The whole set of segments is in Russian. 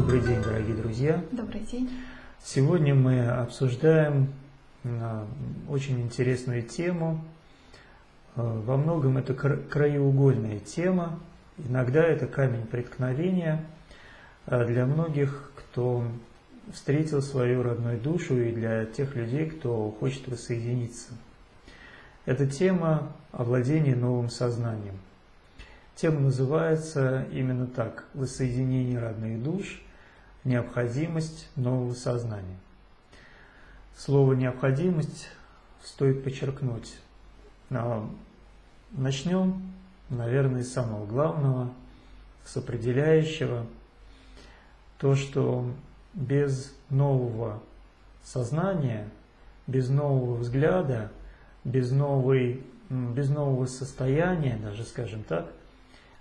Добрый день, дорогие друзья! Добрый день! Сегодня мы обсуждаем а, очень интересную тему. А, во многом это краеугольная тема, иногда это камень преткновения а, для многих, кто встретил свою родную душу и для тех людей, кто хочет воссоединиться. Это тема овладения новым сознанием – Тема называется именно так – «Воссоединение родных душ. Необходимость нового сознания». Слово «необходимость» стоит подчеркнуть. Начнем, наверное, с самого главного, с определяющего. То, что без нового сознания, без нового взгляда, без, новой, без нового состояния, даже скажем так,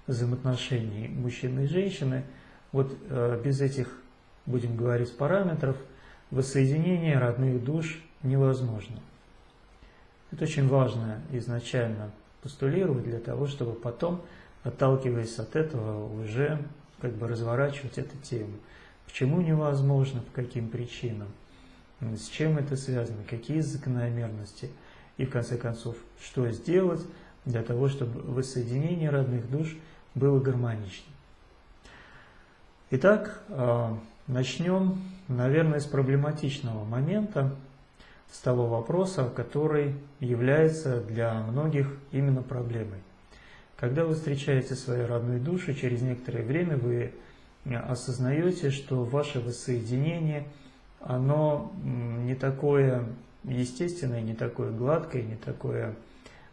взаимоотношений мужчины и женщины, вот э, без этих, будем говорить, параметров, воссоединение родных душ невозможно. Это очень важно изначально постулировать для того, чтобы потом, отталкиваясь от этого, уже как бы разворачивать эту тему. Почему невозможно, по каким причинам, с чем это связано, какие закономерности и, в конце концов, что сделать для того, чтобы воссоединение родных душ – было гармоничным. Итак, а, начнем, наверное, с проблематичного момента, с того вопроса, который является для многих именно проблемой. Когда вы встречаете свою родную душу, через некоторое время вы осознаете, что ваше воссоединение, оно не такое естественное, не такое гладкое, не такое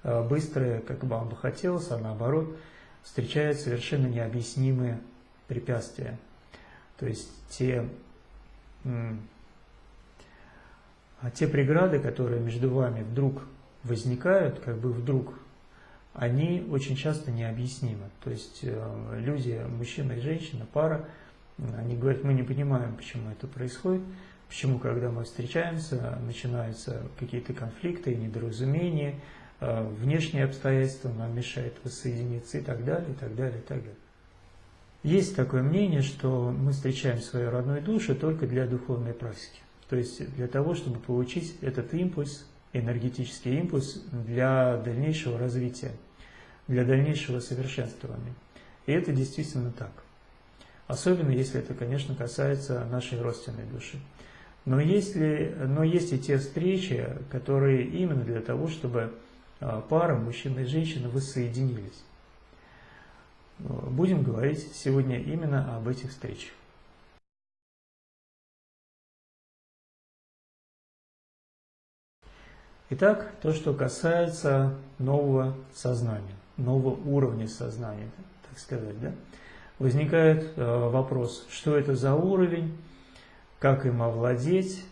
а, быстрое, как вам бы хотелось, а наоборот – встречают совершенно необъяснимые препятствия. То есть те, а те преграды, которые между вами вдруг возникают, как бы вдруг, они очень часто необъяснимы. То есть э, люди, мужчина и женщина, пара, они говорят, мы не понимаем, почему это происходит, почему, когда мы встречаемся, начинаются какие-то конфликты, недоразумения, Э, внешние обстоятельства нам мешают воссоединиться и так далее, и так далее, и так далее. Есть такое мнение, что мы встречаем свою родную душу только для духовной практики. То есть для того, чтобы получить этот импульс, энергетический импульс для дальнейшего развития, для дальнейшего совершенствования. И это действительно так. Особенно если это, конечно, касается нашей родственной души. Но, если, но есть и те встречи, которые именно для того, чтобы а, пара, мужчина и женщина, воссоединились. Будем говорить сегодня именно об этих встречах. Итак, то, что касается нового сознания, нового уровня сознания, так сказать, да? возникает э, вопрос, что это за уровень, как им овладеть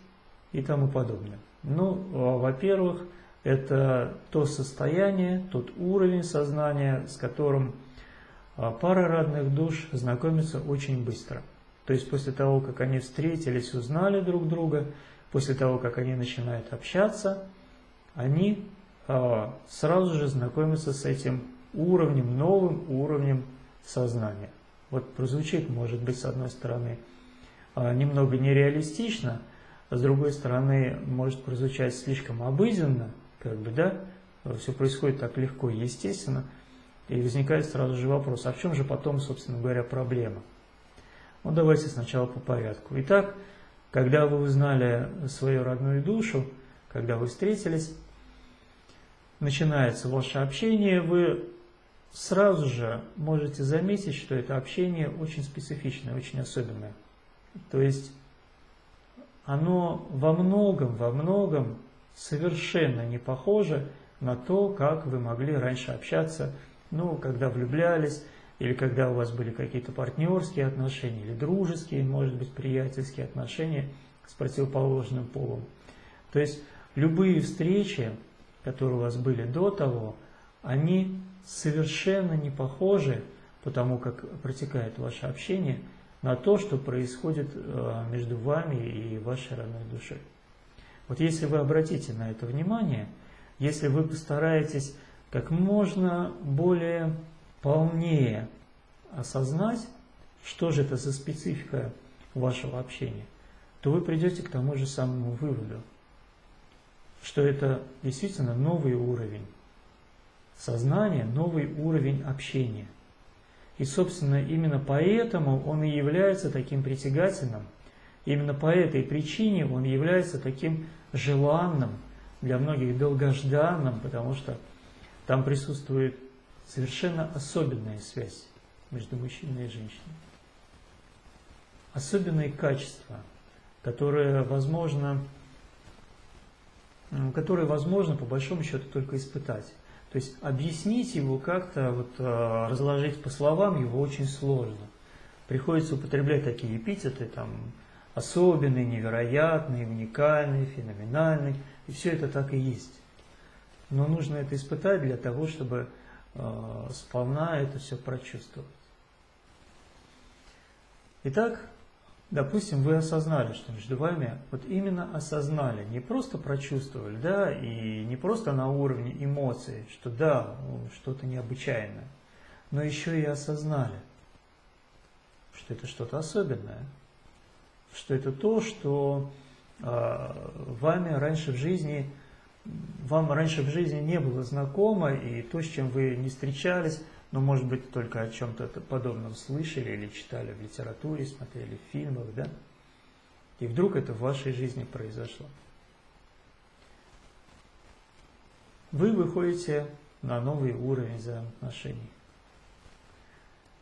и тому подобное. Ну, э, во-первых, это то состояние, тот уровень сознания, с которым пара родных душ знакомится очень быстро. То есть после того, как они встретились, узнали друг друга, после того, как они начинают общаться, они а, сразу же знакомятся с этим уровнем, новым уровнем сознания. Вот прозвучит, может быть, с одной стороны, а, немного нереалистично, а с другой стороны, может прозвучать слишком обыденно – как бы, да, все происходит так легко естественно, и возникает сразу же вопрос, а в чем же потом, собственно говоря, проблема? Ну, давайте сначала по порядку. Итак, когда вы узнали свою родную душу, когда вы встретились, начинается ваше общение, вы сразу же можете заметить, что это общение очень специфичное, очень особенное. То есть оно во многом, во многом совершенно не похоже на то, как вы могли раньше общаться, ну, когда влюблялись, или когда у вас были какие-то партнерские отношения, или дружеские, может быть, приятельские отношения с противоположным полом. То есть любые встречи, которые у вас были до того, они совершенно не похожи, потому как протекает ваше общение, на то, что происходит э, между вами и вашей родной душой. Вот если вы обратите на это внимание, если вы постараетесь как можно более полнее осознать, что же это за специфика вашего общения, то вы придете к тому же самому выводу, что это действительно новый уровень сознания, новый уровень общения. И, собственно, именно поэтому он и является таким притягательным, именно по этой причине он является таким желанным, для многих долгожданным, потому что там присутствует совершенно особенная связь между мужчиной и женщиной. Особенные качества, которые возможно, которые возможно по большому счету только испытать. То есть объяснить его как-то, вот, э, разложить по словам его очень сложно. Приходится употреблять такие эпитеты, там, особенный, невероятный, уникальный, феноменальный. И все это так и есть. Но нужно это испытать для того, чтобы э, сполна это все прочувствовать. Итак, допустим, вы осознали, что между вами, вот именно осознали, не просто прочувствовали, да, и не просто на уровне эмоций, что да, что-то необычайное, но еще и осознали, что это что-то особенное, что это то, что э, вами раньше в жизни, вам раньше в жизни не было знакомо, и то, с чем вы не встречались, но, может быть, только о чем-то подобном слышали или читали в литературе, смотрели в фильмах, да? И вдруг это в вашей жизни произошло. Вы выходите на новый уровень взаимоотношений.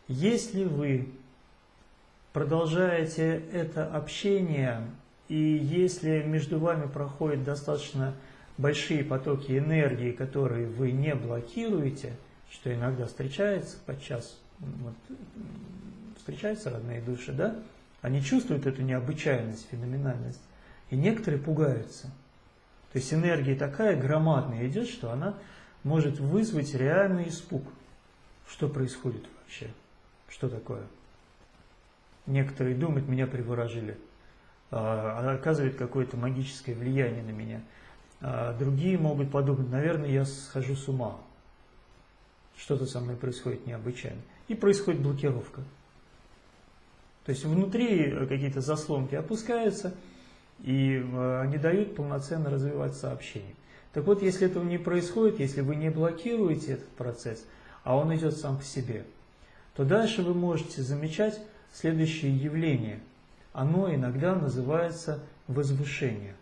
Если вы продолжаете это общение, и если между вами проходят достаточно большие потоки энергии, которые вы не блокируете, что иногда встречается подчас, вот, встречаются родные души, да, они чувствуют эту необычайность, феноменальность, и некоторые пугаются. То есть энергия такая громадная идет, что она может вызвать реальный испуг. Что происходит вообще? Что такое? Некоторые думают, меня приворожили. А, оказывает какое-то магическое влияние на меня. А другие могут подумать, наверное, я схожу с ума. Что-то со мной происходит необычайно. И происходит блокировка. То есть внутри какие-то заслонки опускаются, и а, не дают полноценно развивать сообщение. Так вот, если этого не происходит, если вы не блокируете этот процесс, а он идет сам по себе, то дальше вы можете замечать следующее явление. Оно иногда называется возвышение.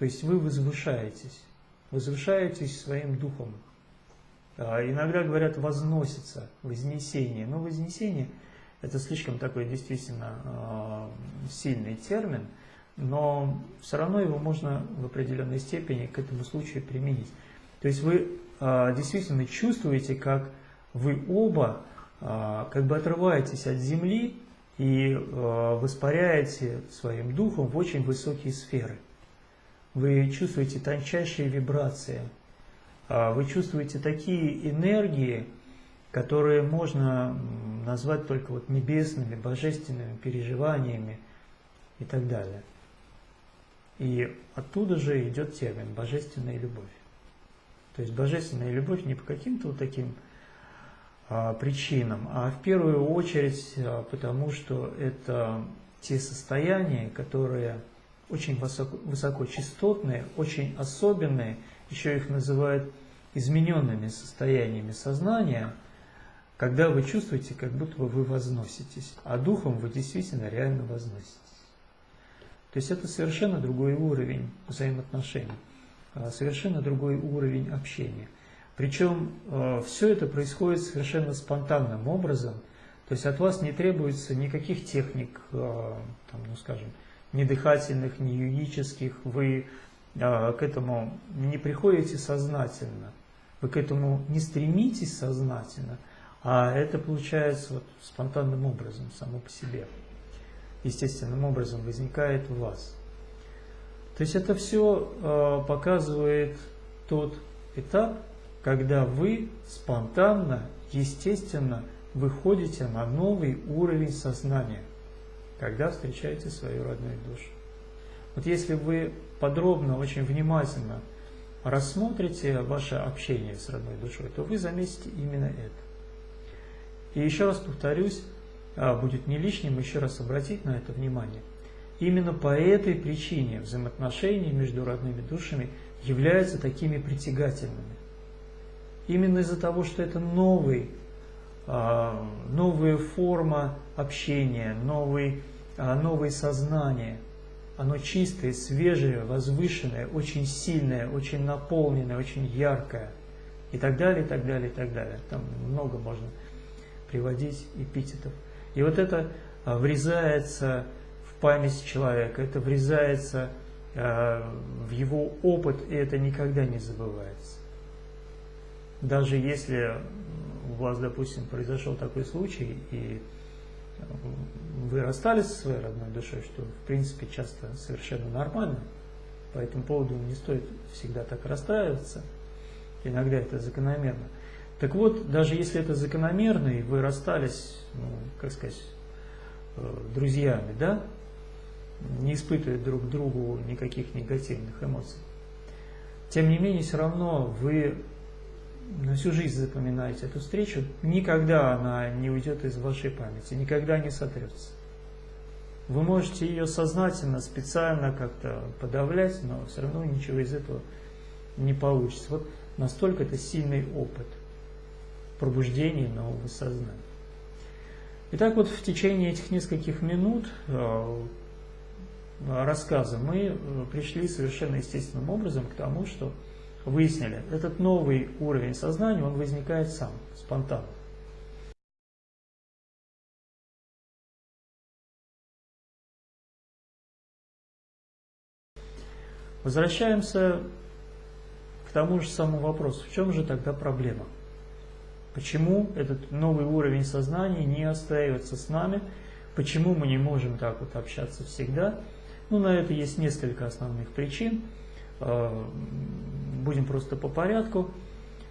То есть вы возвышаетесь, возвышаетесь своим духом. А иногда говорят возносится, вознесение. Но вознесение – это слишком такой действительно а, сильный термин, но все равно его можно в определенной степени к этому случаю применить. То есть вы а, действительно чувствуете, как вы оба как бы отрываетесь от земли и воспаряете своим духом в очень высокие сферы. Вы чувствуете тончайшие вибрации, а, вы чувствуете такие энергии, которые можно назвать только вот небесными, божественными переживаниями и так далее. И оттуда же идет термин «божественная любовь». То есть божественная любовь не по каким-то вот таким а, причинам, а в первую очередь а, потому, что это те состояния, которые очень высоко, высокочастотные, очень особенные, еще их называют измененными состояниями сознания, когда вы чувствуете, как будто вы возноситесь, а духом вы действительно реально возноситесь. То есть это совершенно другой уровень взаимоотношений, а, совершенно другой уровень общения – причем э, все это происходит совершенно спонтанным образом, то есть от вас не требуется никаких техник, э, там, ну скажем, ни дыхательных, ни юридических, вы э, к этому не приходите сознательно, вы к этому не стремитесь сознательно, а это получается вот спонтанным образом, само по себе, естественным образом возникает у вас. То есть это все э, показывает тот этап, когда вы спонтанно, естественно выходите на новый уровень сознания, когда встречаете свою родную душу. Вот если вы подробно, очень внимательно рассмотрите ваше общение с родной душой, то вы заметите именно это. И еще раз повторюсь, а, будет не лишним еще раз обратить на это внимание. Именно по этой причине взаимоотношения между родными душами являются такими притягательными. Именно из-за того, что это новый, а, новая форма общения, новый, новое сознание. Оно чистое, свежее, возвышенное, очень сильное, очень наполненное, очень яркое. И так далее, и так далее, и так далее. Там много можно приводить эпитетов. И вот это а, врезается в память человека, это врезается в его опыт, и это никогда не забывается. Даже если у вас, допустим, произошел такой случай, и вы расстались со своей родной душой, что, в принципе, часто совершенно нормально, по этому поводу не стоит всегда так расстраиваться, иногда это закономерно. Так вот, даже если это закономерно, и вы расстались, ну, как сказать, э, друзьями, да, не испытывая друг другу никаких негативных эмоций, тем не менее, все равно вы на всю жизнь запоминаете эту встречу, никогда она не уйдет из вашей памяти, никогда не сотрется. Вы можете ее сознательно, специально как-то подавлять, но все равно ничего из этого не получится. Вот настолько это сильный опыт пробуждения нового сознания. Итак, вот в течение этих нескольких минут э, рассказа мы э, пришли совершенно естественным образом к тому, что выяснили, этот новый уровень сознания, он возникает сам, спонтанно. Возвращаемся к тому же самому вопросу. В чем же тогда проблема? Почему этот новый уровень сознания не остается с нами? Почему мы не можем так вот общаться всегда? Ну, на это есть несколько основных причин. Э, будем просто по порядку.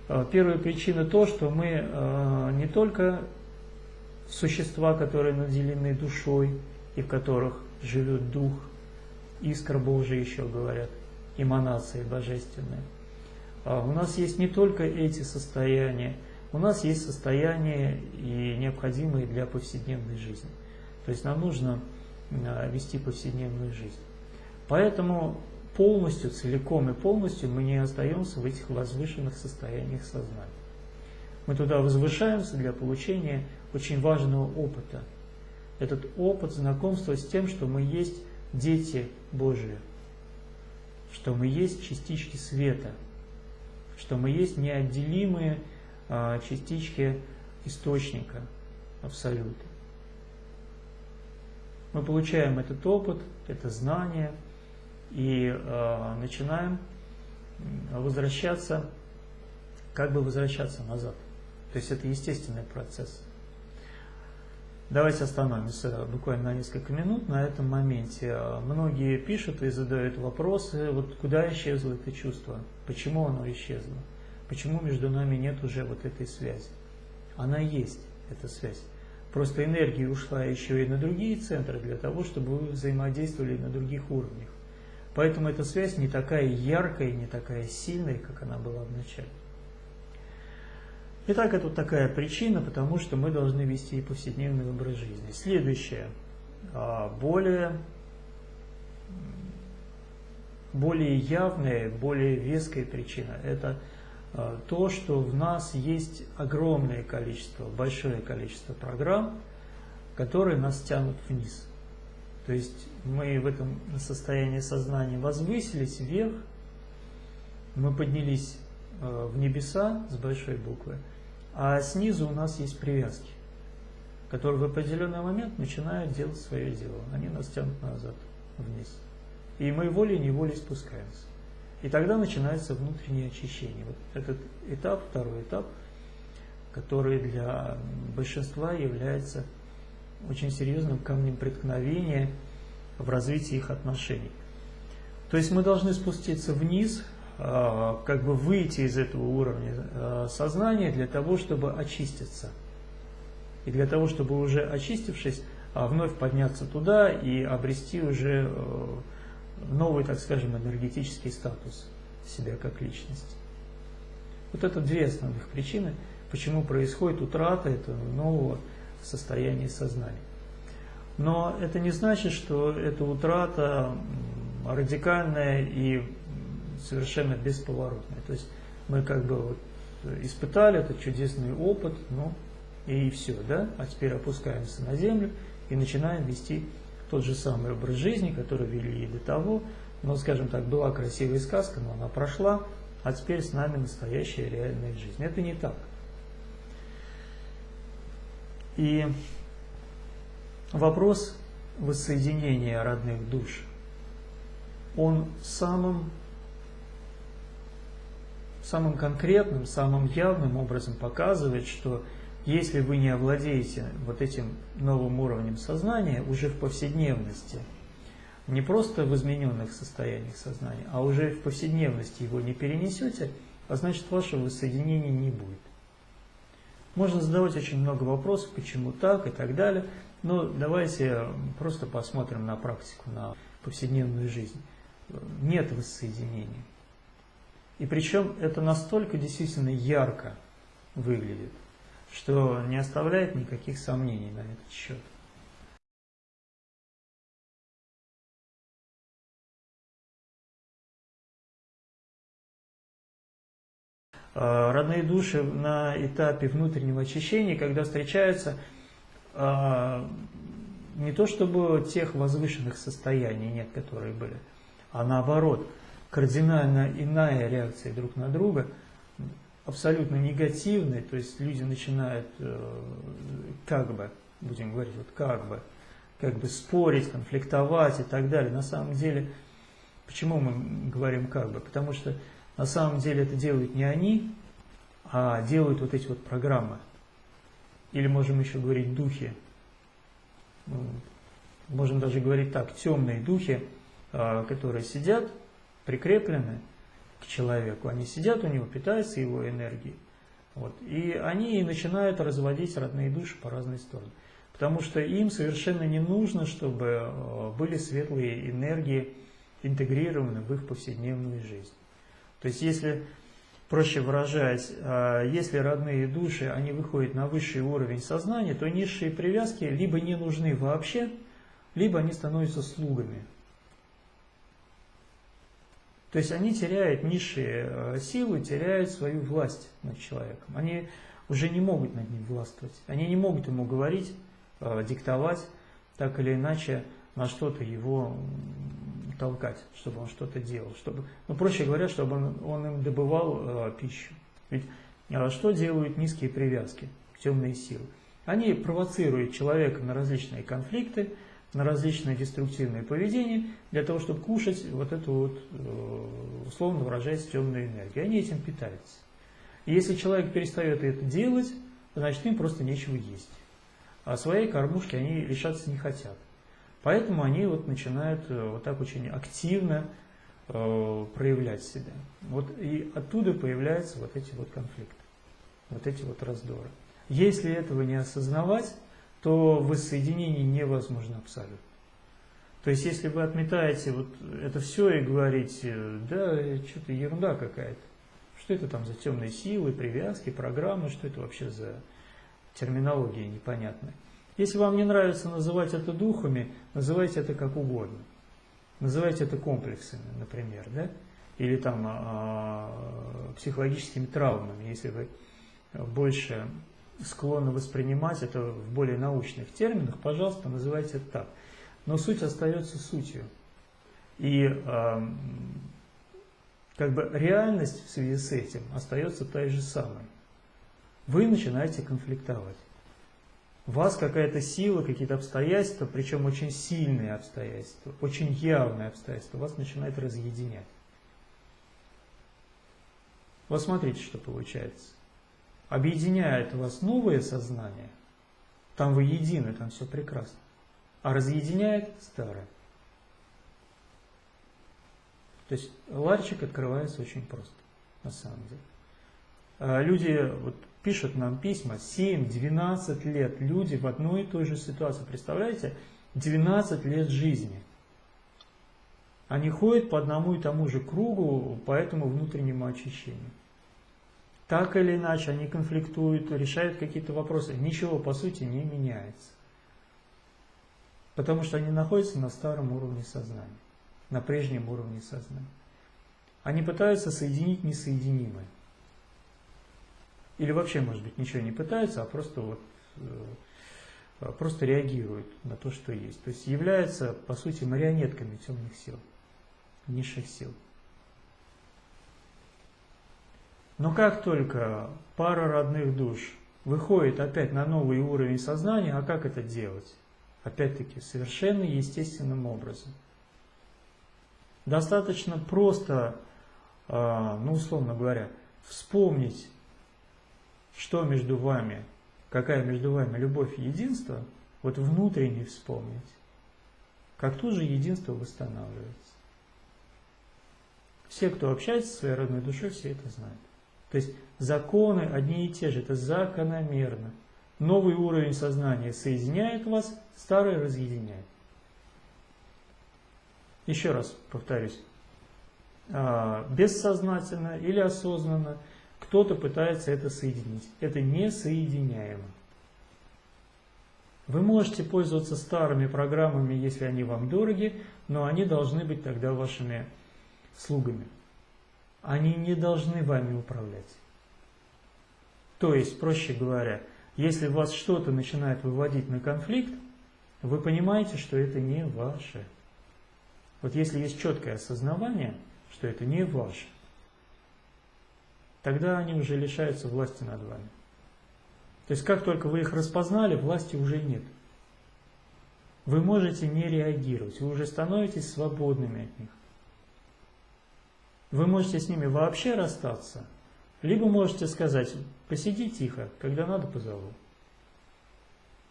Э, первая причина то, что мы э, не только существа, которые наделены душой и в которых живет дух, искра Божия еще говорят, эманации божественные. А у нас есть не только эти состояния, у нас есть состояния и необходимые для повседневной жизни. То есть нам нужно вести повседневную жизнь. Поэтому полностью, целиком и полностью мы не остаемся в этих возвышенных состояниях сознания. Мы туда возвышаемся для получения очень важного опыта. Этот опыт знакомства с тем, что мы есть дети Божии, что мы есть частички света, что мы есть неотделимые а, частички источника Абсолюта. Мы получаем этот опыт, это знание – и э, начинаем возвращаться, как бы возвращаться назад. То есть это естественный процесс. Давайте остановимся буквально на несколько минут на этом моменте. Многие пишут и задают вопросы, вот куда исчезло это чувство, почему оно исчезло, почему между нами нет уже вот этой связи. Она есть, эта связь. Просто энергия ушла еще и на другие центры для того, чтобы вы взаимодействовали на других уровнях. Поэтому эта связь не такая яркая, не такая сильная, как она была в начале. Итак, это вот такая причина, потому что мы должны вести повседневный образ жизни. Следующее, а, более, более явная, более веская причина – это а, то, что в нас есть огромное количество, большое количество программ, которые нас тянут вниз. То есть мы в этом состоянии сознания возвысились вверх, мы поднялись э, в небеса с большой буквы, а снизу у нас есть привязки, которые в определенный момент начинают делать свое дело. Они нас тянут назад, вниз. И мы волей-неволей спускаемся. И тогда начинается внутреннее очищение. Вот этот этап, второй этап, который для большинства является очень серьезным камнем преткновения в развитии их отношений. То есть мы должны спуститься вниз, а, как бы выйти из этого уровня а, сознания для того, чтобы очиститься. И для того, чтобы уже очистившись, а, вновь подняться туда и обрести уже новый, так скажем, энергетический статус себя как личности. Вот это две основных причины, почему происходит утрата этого нового состоянии сознания. Но это не значит, что эта утрата радикальная и совершенно бесповоротная. То есть мы как бы вот испытали этот чудесный опыт, ну и все, да, а теперь опускаемся на землю и начинаем вести тот же самый образ жизни, который вели и до того, но, скажем так, была красивая сказка, но она прошла, а теперь с нами настоящая реальная жизнь. Это не так. И вопрос воссоединения родных душ, он самым, самым конкретным, самым явным образом показывает, что если вы не овладеете вот этим новым уровнем сознания уже в повседневности, не просто в измененных состояниях сознания, а уже в повседневности его не перенесете, а значит вашего воссоединения не будет. Можно задавать очень много вопросов, почему так и так далее, но давайте просто посмотрим на практику, на повседневную жизнь. Нет воссоединения. И причем это настолько действительно ярко выглядит, что не оставляет никаких сомнений на этот счет. Родные души на этапе внутреннего очищения, когда встречаются а, не то чтобы тех возвышенных состояний нет, которые были, а наоборот, кардинально иная реакция друг на друга, абсолютно негативная, то есть люди начинают э, как бы, будем говорить, вот как бы, как бы спорить, конфликтовать и так далее. На самом деле, почему мы говорим как бы? Потому что на самом деле это делают не они, а делают вот эти вот программы. Или можем еще говорить духи. Ну, можем даже говорить так, темные духи, а, которые сидят, прикреплены к человеку. Они сидят у него, питаются его энергией. Вот, и они начинают разводить родные души по разные стороны. Потому что им совершенно не нужно, чтобы а, были светлые энергии интегрированы в их повседневную жизнь. То есть, если, проще выражаясь, а, если родные души, они выходят на высший уровень сознания, то низшие привязки либо не нужны вообще, либо они становятся слугами. То есть они теряют низшие а, силы, теряют свою власть над человеком. Они уже не могут над ним властвовать. Они не могут ему говорить, а, диктовать, так или иначе, на что-то его толкать, чтобы он что-то делал, чтобы, ну, проще говоря, чтобы он, он им добывал э, пищу. Ведь э, что делают низкие привязки, темные силы? Они провоцируют человека на различные конфликты, на различные деструктивные поведения, для того, чтобы кушать вот эту вот, э, условно выражаясь, темную энергию. Они этим питаются. И если человек перестает это делать, значит им просто нечего есть. А своей кормушки они лишаться не хотят. Поэтому они вот начинают э, вот так очень активно э, проявлять себя. Вот и оттуда появляются вот эти вот конфликты, вот эти вот раздоры. Если этого не осознавать, то воссоединение невозможно абсолютно. То есть, если вы отметаете вот это все и говорите, да, что-то ерунда какая-то, что это там за темные силы, привязки, программы, что это вообще за терминология непонятная. Если вам не нравится называть это духами, называйте это как угодно. Называйте это комплексами, например, да? или там а, психологическими травмами, если вы больше склонны воспринимать это в более научных терминах, пожалуйста, называйте это так. Но суть остается сутью. И э, как бы реальность в связи с этим остается той же самой. Вы начинаете конфликтовать вас какая-то сила, какие-то обстоятельства, причем очень сильные обстоятельства, очень явные обстоятельства, вас начинает разъединять. Вот смотрите, что получается. Объединяет вас новое сознание, там вы едины, там все прекрасно, а разъединяет старое. То есть ларчик открывается очень просто, на самом деле. А люди, вот пишут нам письма, 7-12 лет, люди в одной и той же ситуации. Представляете, 12 лет жизни. Они ходят по одному и тому же кругу, по этому внутреннему очищению. Так или иначе, они конфликтуют, решают какие-то вопросы. Ничего, по сути, не меняется. Потому что они находятся на старом уровне сознания, на прежнем уровне сознания. Они пытаются соединить несоединимое. Или вообще, может быть, ничего не пытаются, а просто вот э, просто реагируют на то, что есть. То есть являются, по сути, марионетками темных сил, низших сил. Но как только пара родных душ выходит опять на новый уровень сознания, а как это делать? Опять-таки, совершенно естественным образом. Достаточно просто, а, ну, условно говоря, вспомнить, что между вами, какая между вами любовь и единство, вот внутренне вспомнить, как тут же единство восстанавливается. Все, кто общается со своей родной душой, все это знают. То есть законы одни и те же, это закономерно. Новый уровень сознания соединяет вас, старый разъединяет. Еще раз повторюсь. А, бессознательно или осознанно кто-то пытается это соединить. Это несоединяемо. Вы можете пользоваться старыми программами, если они вам дороги, но они должны быть тогда вашими слугами. Они не должны вами управлять. То есть, проще говоря, если вас что-то начинает выводить на конфликт, вы понимаете, что это не ваше. Вот если есть четкое осознавание, что это не ваше, тогда они уже лишаются власти над вами. То есть как только вы их распознали, власти уже нет. Вы можете не реагировать, вы уже становитесь свободными от них. Вы можете с ними вообще расстаться, либо можете сказать, посиди тихо, когда надо позову.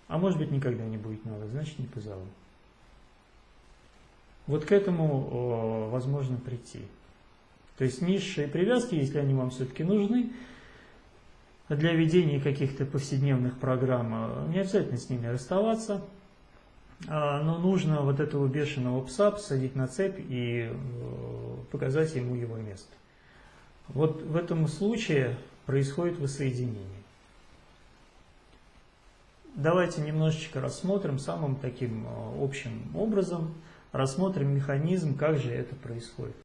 А может быть никогда не будет надо, значит не позову. Вот к этому возможно прийти. То есть низшие привязки, если они вам все-таки нужны, для ведения каких-то повседневных программ, не обязательно с ними расставаться – а, но нужно вот этого бешеного пса посадить на цепь и э, показать ему его место. Вот в этом случае происходит воссоединение. Давайте немножечко рассмотрим самым таким э, общим образом, рассмотрим механизм, как же это происходит.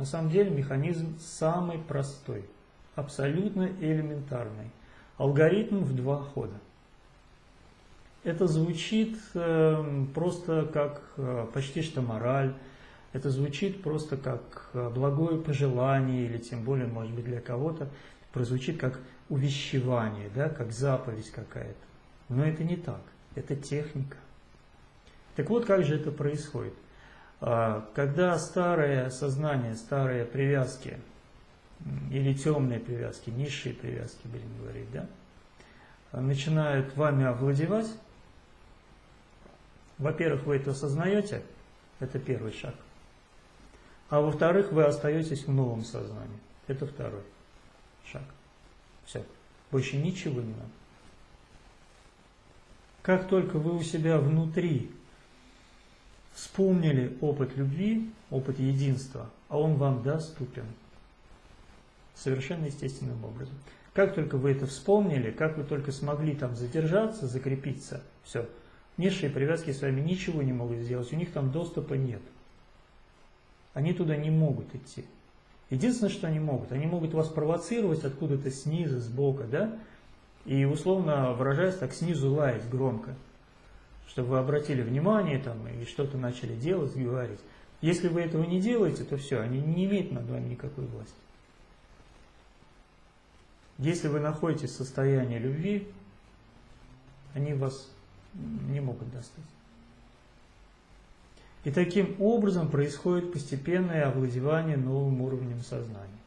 На самом деле механизм самый простой – абсолютно элементарный. Алгоритм в два хода. Это звучит э, просто как э, почти что мораль, это звучит просто как э, благое пожелание, или тем более, может быть, для кого-то прозвучит как увещевание, да, как заповедь какая-то. Но это не так, это техника. Так вот, как же это происходит? А, когда старое сознание, старые привязки или темные привязки, низшие привязки, будем говорить, да, начинают вами овладевать, во-первых, вы это осознаете, это первый шаг. А во-вторых, вы остаетесь в новом сознании. Это второй шаг. Все. Больше ничего не надо. Как только вы у себя внутри вспомнили опыт любви, опыт единства, а он вам доступен – совершенно естественным образом. Как только вы это вспомнили, как вы только смогли там задержаться, закрепиться, все, низшие привязки с вами ничего не могут сделать, у них там доступа нет. Они туда не могут идти. Единственное, что они могут, они могут вас провоцировать откуда-то снизу, сбоку, да, и условно выражаясь так снизу лаять громко, чтобы вы обратили внимание там и что-то начали делать, говорить. Если вы этого не делаете, то все, они не имеют над вами никакой власти. Если вы находитесь в состоянии любви, они вас не могут достать. И таким образом происходит постепенное овладевание новым уровнем сознания.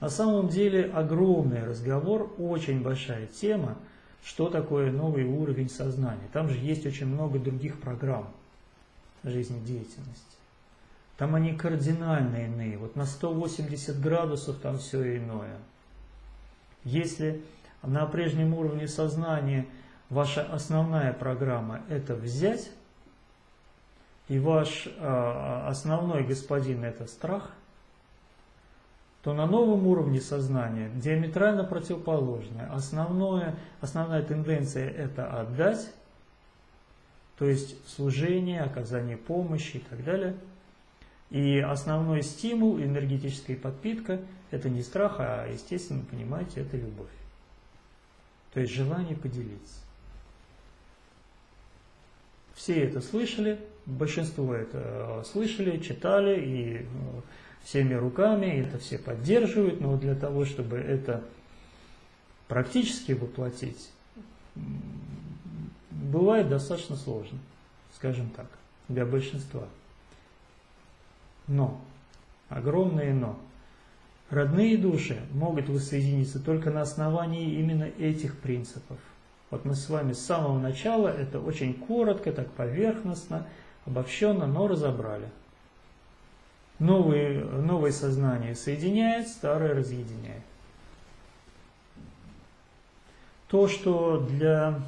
На самом деле огромный разговор, очень большая тема, что такое новый уровень сознания. Там же есть очень много других программ жизнедеятельности. Там они кардинально иные. Вот на 180 градусов там все иное. Если на прежнем уровне сознания ваша основная программа – это взять, и ваш э, основной господин – это страх, то на новом уровне сознания диаметрально противоположное. Основное, основная тенденция – это отдать, то есть служение, оказание помощи и так далее. И основной стимул, энергетическая подпитка – это не страх, а, естественно, понимаете, это любовь. То есть желание поделиться. Все это слышали, большинство это э, слышали, читали и э, всеми руками, это все поддерживают, но для того, чтобы это практически воплотить, бывает достаточно сложно, скажем так, для большинства. Но, огромное но, родные души могут воссоединиться только на основании именно этих принципов. Вот мы с вами с самого начала, это очень коротко, так поверхностно, обобщенно, но разобрали. Новые, новое сознание соединяет, старое разъединяет. То, что для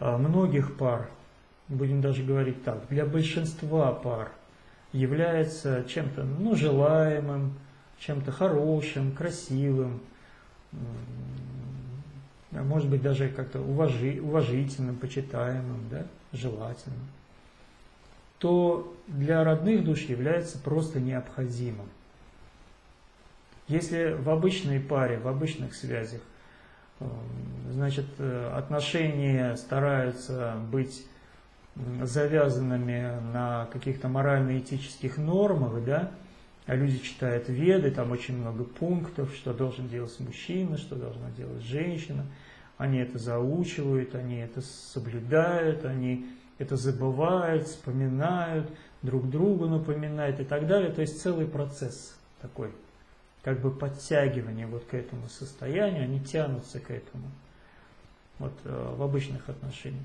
а, многих пар, будем даже говорить так, для большинства пар является чем-то ну, желаемым, чем-то хорошим, красивым, а может быть даже как-то уважи, уважительным, почитаемым, да, желательным, то для родных душ является просто необходимым. Если в обычной паре, в обычных связях, эм, значит, э, отношения стараются быть завязанными на каких-то морально-этических нормах, да, а люди читают веды, там очень много пунктов, что должен делать мужчина, что должна делать женщина. Они это заучивают, они это соблюдают, они это забывают, вспоминают, друг другу напоминают и так далее. То есть целый процесс такой, как бы подтягивание вот к этому состоянию, они тянутся к этому вот, э, в обычных отношениях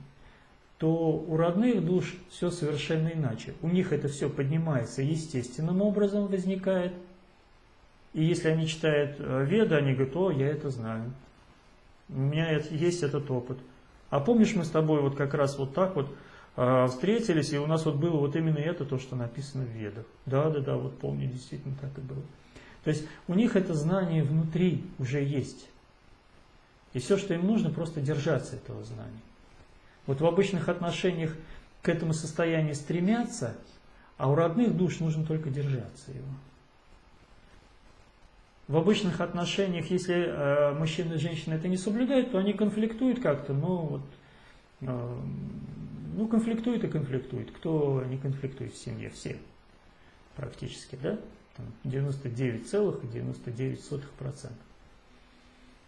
то у родных душ все совершенно иначе. У них это все поднимается естественным образом, возникает. И если они читают э, Веды, они говорят, о, я это знаю. У меня есть этот опыт. А помнишь, мы с тобой вот как раз вот так вот встретились, и у нас вот было вот именно это, то, что написано в Ведах. Да, да, да, вот помню, действительно так и было. То есть у них это знание внутри уже есть. И все, что им нужно, просто держаться этого знания. Вот в обычных отношениях к этому состоянию стремятся, а у родных душ нужно только держаться его. В обычных отношениях, если э, мужчина и женщина это не соблюдают, то они конфликтуют как-то, ну вот, э, ну конфликтуют и конфликтуют. Кто не конфликтует в семье? Все практически, да? 99,99%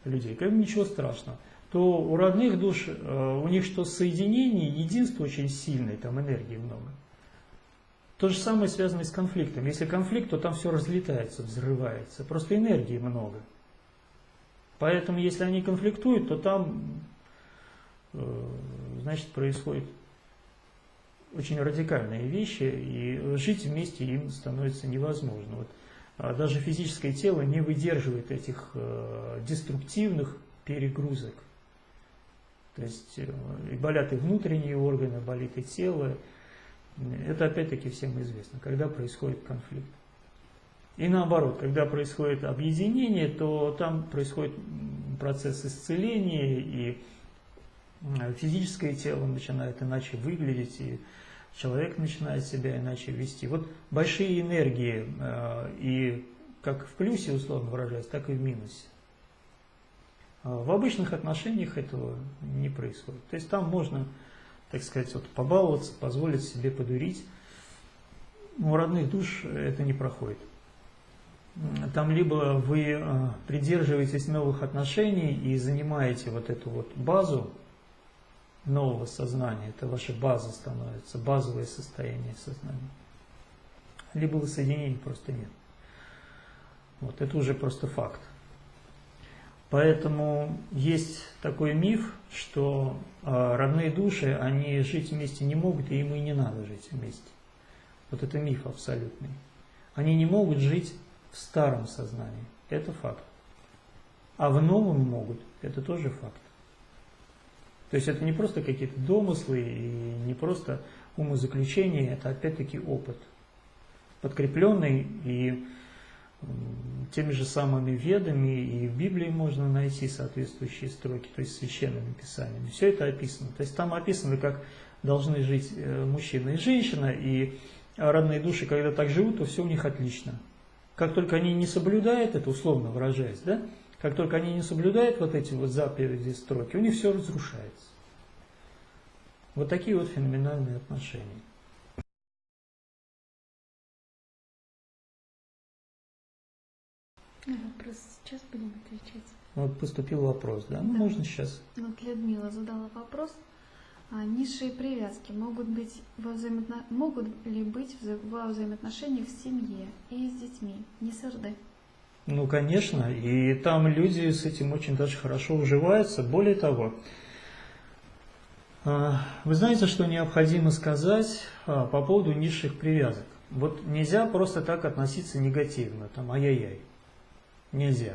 людей. Как ничего страшного то у родных душ, э, у них что соединение, единство очень сильное, там энергии много. То же самое связано с конфликтом. Если конфликт, то там все разлетается, взрывается. Просто энергии много. Поэтому, если они конфликтуют, то там, э, значит, происходят очень радикальные вещи, и жить вместе им становится невозможно. Вот, а даже физическое тело не выдерживает этих э, деструктивных перегрузок. То есть э, и болят и внутренние органы, болит и тело. Это опять-таки всем известно, когда происходит конфликт. И наоборот, когда происходит объединение, то там происходит процесс исцеления, и физическое тело начинает иначе выглядеть, и человек начинает себя иначе вести. Вот большие энергии, э, и как в плюсе, условно выражаясь, так и в минусе. А в обычных отношениях этого не происходит. То есть там можно, так сказать, вот побаловаться, позволить себе подурить. Но у родных душ это не проходит. Там либо вы э, придерживаетесь новых отношений и занимаете вот эту вот базу нового сознания, это ваша база становится, базовое состояние сознания. Либо воссоединения просто нет. Вот это уже просто факт. Поэтому есть такой миф, что э, родные души, они жить вместе не могут, и им и не надо жить вместе. Вот это миф абсолютный. Они не могут жить в старом сознании. Это факт. а в новом могут, это тоже факт. То есть это не просто какие-то домыслы и не просто умозаключения, это опять-таки опыт, подкрепленный и теми же самыми ведами, и в Библии можно найти соответствующие строки, то есть священными писаниями. Все это описано. То есть там описано, как должны жить э, мужчина и женщина, и родные души, когда так живут, то все у них отлично. Как только они не соблюдают это, условно выражаясь, да, как только они не соблюдают вот эти вот заповеди строки, у них все разрушается. Вот такие вот феноменальные отношения. Вопрос сейчас будем отвечать. Вот поступил вопрос, да? Ну, Да. можно сейчас. Вот Людмила задала вопрос. А низшие привязки могут, быть во взаимоотно- могут ли быть во взаимоотношениях в семье и с детьми, не с РД? Ну, конечно, и там люди с этим очень даже хорошо уживаются. Более того, а, вы знаете, что необходимо сказать а, по поводу низших привязок? Вот нельзя просто так относиться негативно, там, ай-яй-яй. Нельзя.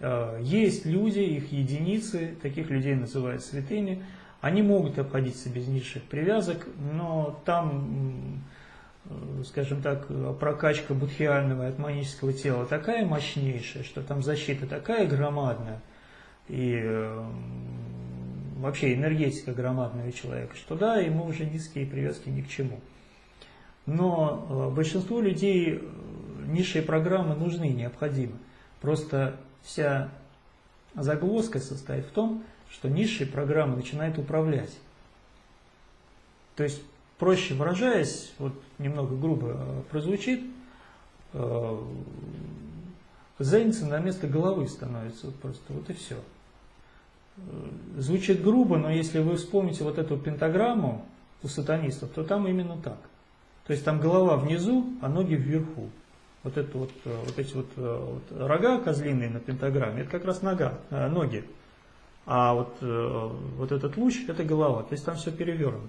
А, Есть люди, их единицы, таких людей называют святыми, они могут обходиться без низших привязок, но там, скажем так, прокачка будхиального и атманического тела такая мощнейшая, что там защита такая громадная, и э, вообще энергетика громадного человека, что да, ему уже низкие привязки ни к чему. Но э, большинству людей э, низшие программы нужны, необходимы. Просто вся загвоздка состоит в том, что низшие программы начинают управлять. То есть, проще выражаясь, вот немного грубо э, прозвучит, э, зайница на место головы становится вот просто, вот и все. Звучит грубо, но если вы вспомните вот эту пентаграмму у сатанистов, то там именно так. То есть там голова внизу, а ноги вверху. Вот, это вот, э, вот эти вот, э, вот рога козлиные на пентаграмме, это как раз нога, э, ноги. А вот, э, вот этот луч – это голова. То есть там все перевернуто.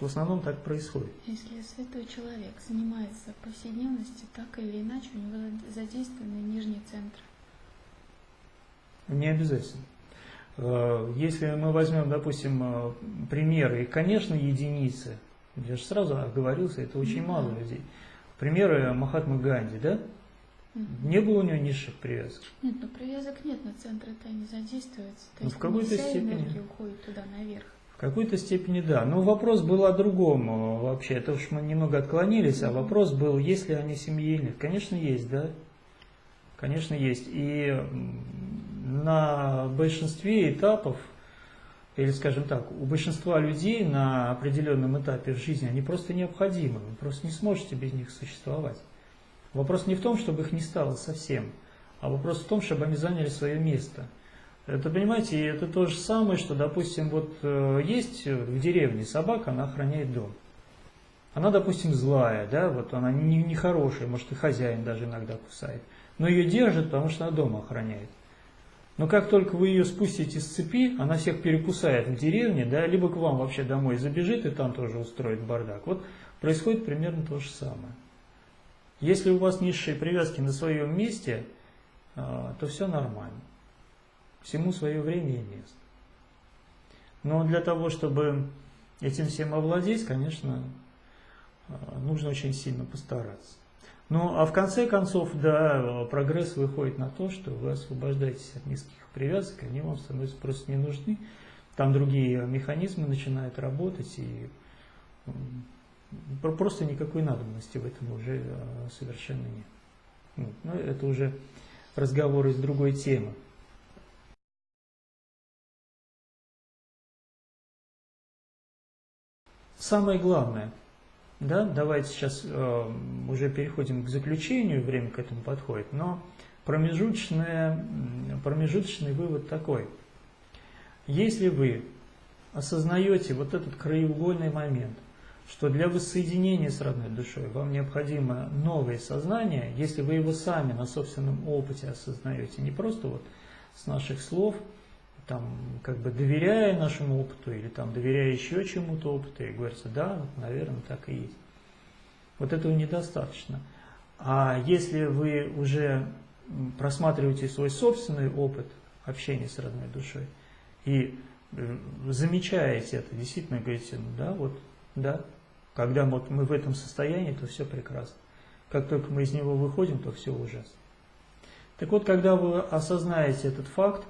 В основном так происходит. Если святой человек занимается в повседневности, так или иначе у него задействованы нижние центры. Не обязательно. Э, Если мы возьмем, допустим, э, примеры, конечно, единицы. Я же сразу оговорился, это очень Ну мало да. людей. Примеры Махатмы Ганди, да? Не было у него низших привязок. Нет, ну привязок нет, но центры-то не задействуются. То Ну, есть в какой-то степени. уходит туда наверх. В какой-то степени да. Но вопрос был о другом э, вообще. Это уж мы немного отклонились, а вопрос был, есть ли они семьи. Конечно, есть, да. Конечно, есть. И на большинстве этапов, или скажем так, у большинства людей на определенном этапе в жизни они просто необходимы. Вы просто не сможете без них существовать. Вопрос не в том, чтобы их не стало совсем, а вопрос в том, чтобы они заняли свое место. Это, понимаете, это то же самое, что, допустим, вот э, есть в деревне собака, она охраняет дом. Она, допустим, злая, да, вот она не- нехорошая, может и хозяин даже иногда кусает. Но ее держат, потому что она дом охраняет. Но как только вы ее спустите с цепи, она всех перекусает в деревне, да, либо к вам вообще домой забежит и там тоже устроит бардак. Вот происходит примерно то же самое. Если у вас низшие привязки на своем месте, а, то все нормально. Всему свое время и место. Но для того, чтобы этим всем овладеть, конечно, а, нужно очень сильно постараться. Ну, а в конце концов, да, прогресс выходит на то, что вы освобождаетесь от низких привязок, они вам становятся просто не нужны. Там другие механизмы начинают работать, и просто никакой надобности в этом уже а, совершенно нет. Ну, ну, это уже разговор из другой темы. Самое главное, да, давайте сейчас э, уже переходим к заключению, время к этому подходит, но промежуточное, промежуточный вывод такой. Если вы осознаете вот этот краеугольный момент, что для воссоединения с родной душой вам необходимо новое сознание, если вы его сами на собственном опыте осознаете, не просто вот с наших слов, там, как бы доверяя нашему опыту или там доверяя еще чему-то опыту, и говорится, да, наверное, так и есть. Вот этого недостаточно. А если вы уже просматриваете свой собственный опыт общения с родной душой и э, замечаете это, действительно говорите, ну да, вот, да, когда вот мы в этом состоянии, то все прекрасно. Как только мы из него выходим, то все ужасно. Так вот, когда вы осознаете этот факт,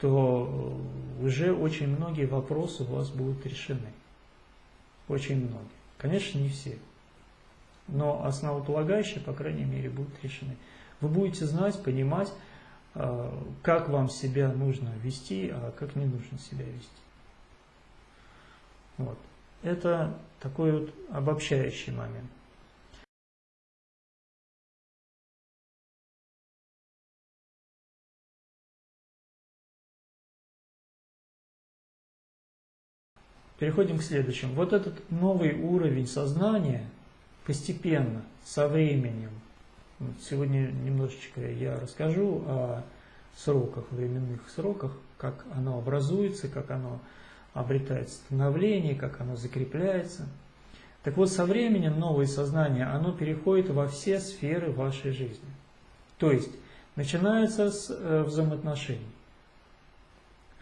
то уже очень многие вопросы у вас будут решены. Очень многие. Конечно, не все. Но основополагающие, по крайней мере, будут решены. Вы будете знать, понимать, а, как вам себя нужно вести, а как не нужно себя вести. Вот. Это такой вот обобщающий момент. Переходим к следующему. Вот этот новый уровень сознания постепенно, со временем, сегодня немножечко я расскажу о сроках, временных сроках, как оно образуется, как оно обретает становление, как оно закрепляется. Так вот, со временем новое сознание, оно переходит во все сферы вашей жизни. То есть, начинается с э, взаимоотношений.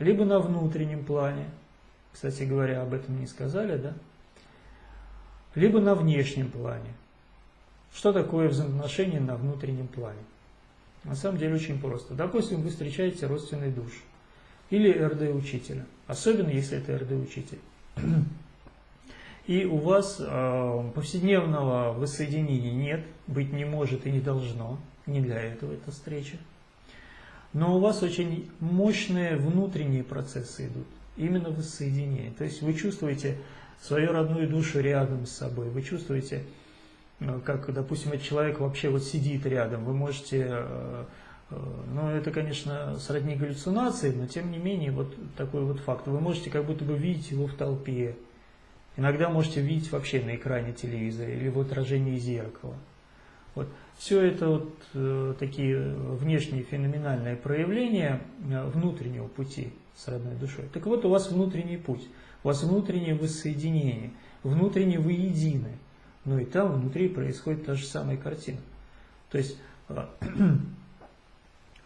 Либо на внутреннем плане, кстати говоря, об этом не сказали, да? Либо на внешнем плане. Что такое взаимоотношения на внутреннем плане? На самом деле очень просто. Допустим, вы встречаете родственный душ или РД-учителя, особенно если это РД-учитель. И у вас э, повседневного воссоединения нет, быть не может и не должно, не для этого эта встреча. Но у вас очень мощные внутренние процессы идут именно воссоединение. То есть вы чувствуете свою родную душу рядом с собой, вы чувствуете, э, как, допустим, этот человек вообще вот сидит рядом, вы можете, э, э, ну это, конечно, сродни галлюцинации, но тем не менее вот такой вот факт. Вы можете как будто бы видеть его в толпе, иногда можете видеть вообще на экране телевизора или в отражении зеркала. Вот. Все это вот э, такие внешние феноменальные проявления внутреннего пути с родной душой. Так вот, у вас внутренний путь, у вас внутреннее воссоединение, внутренне вы едины. Но и там внутри происходит та же самая картина. То есть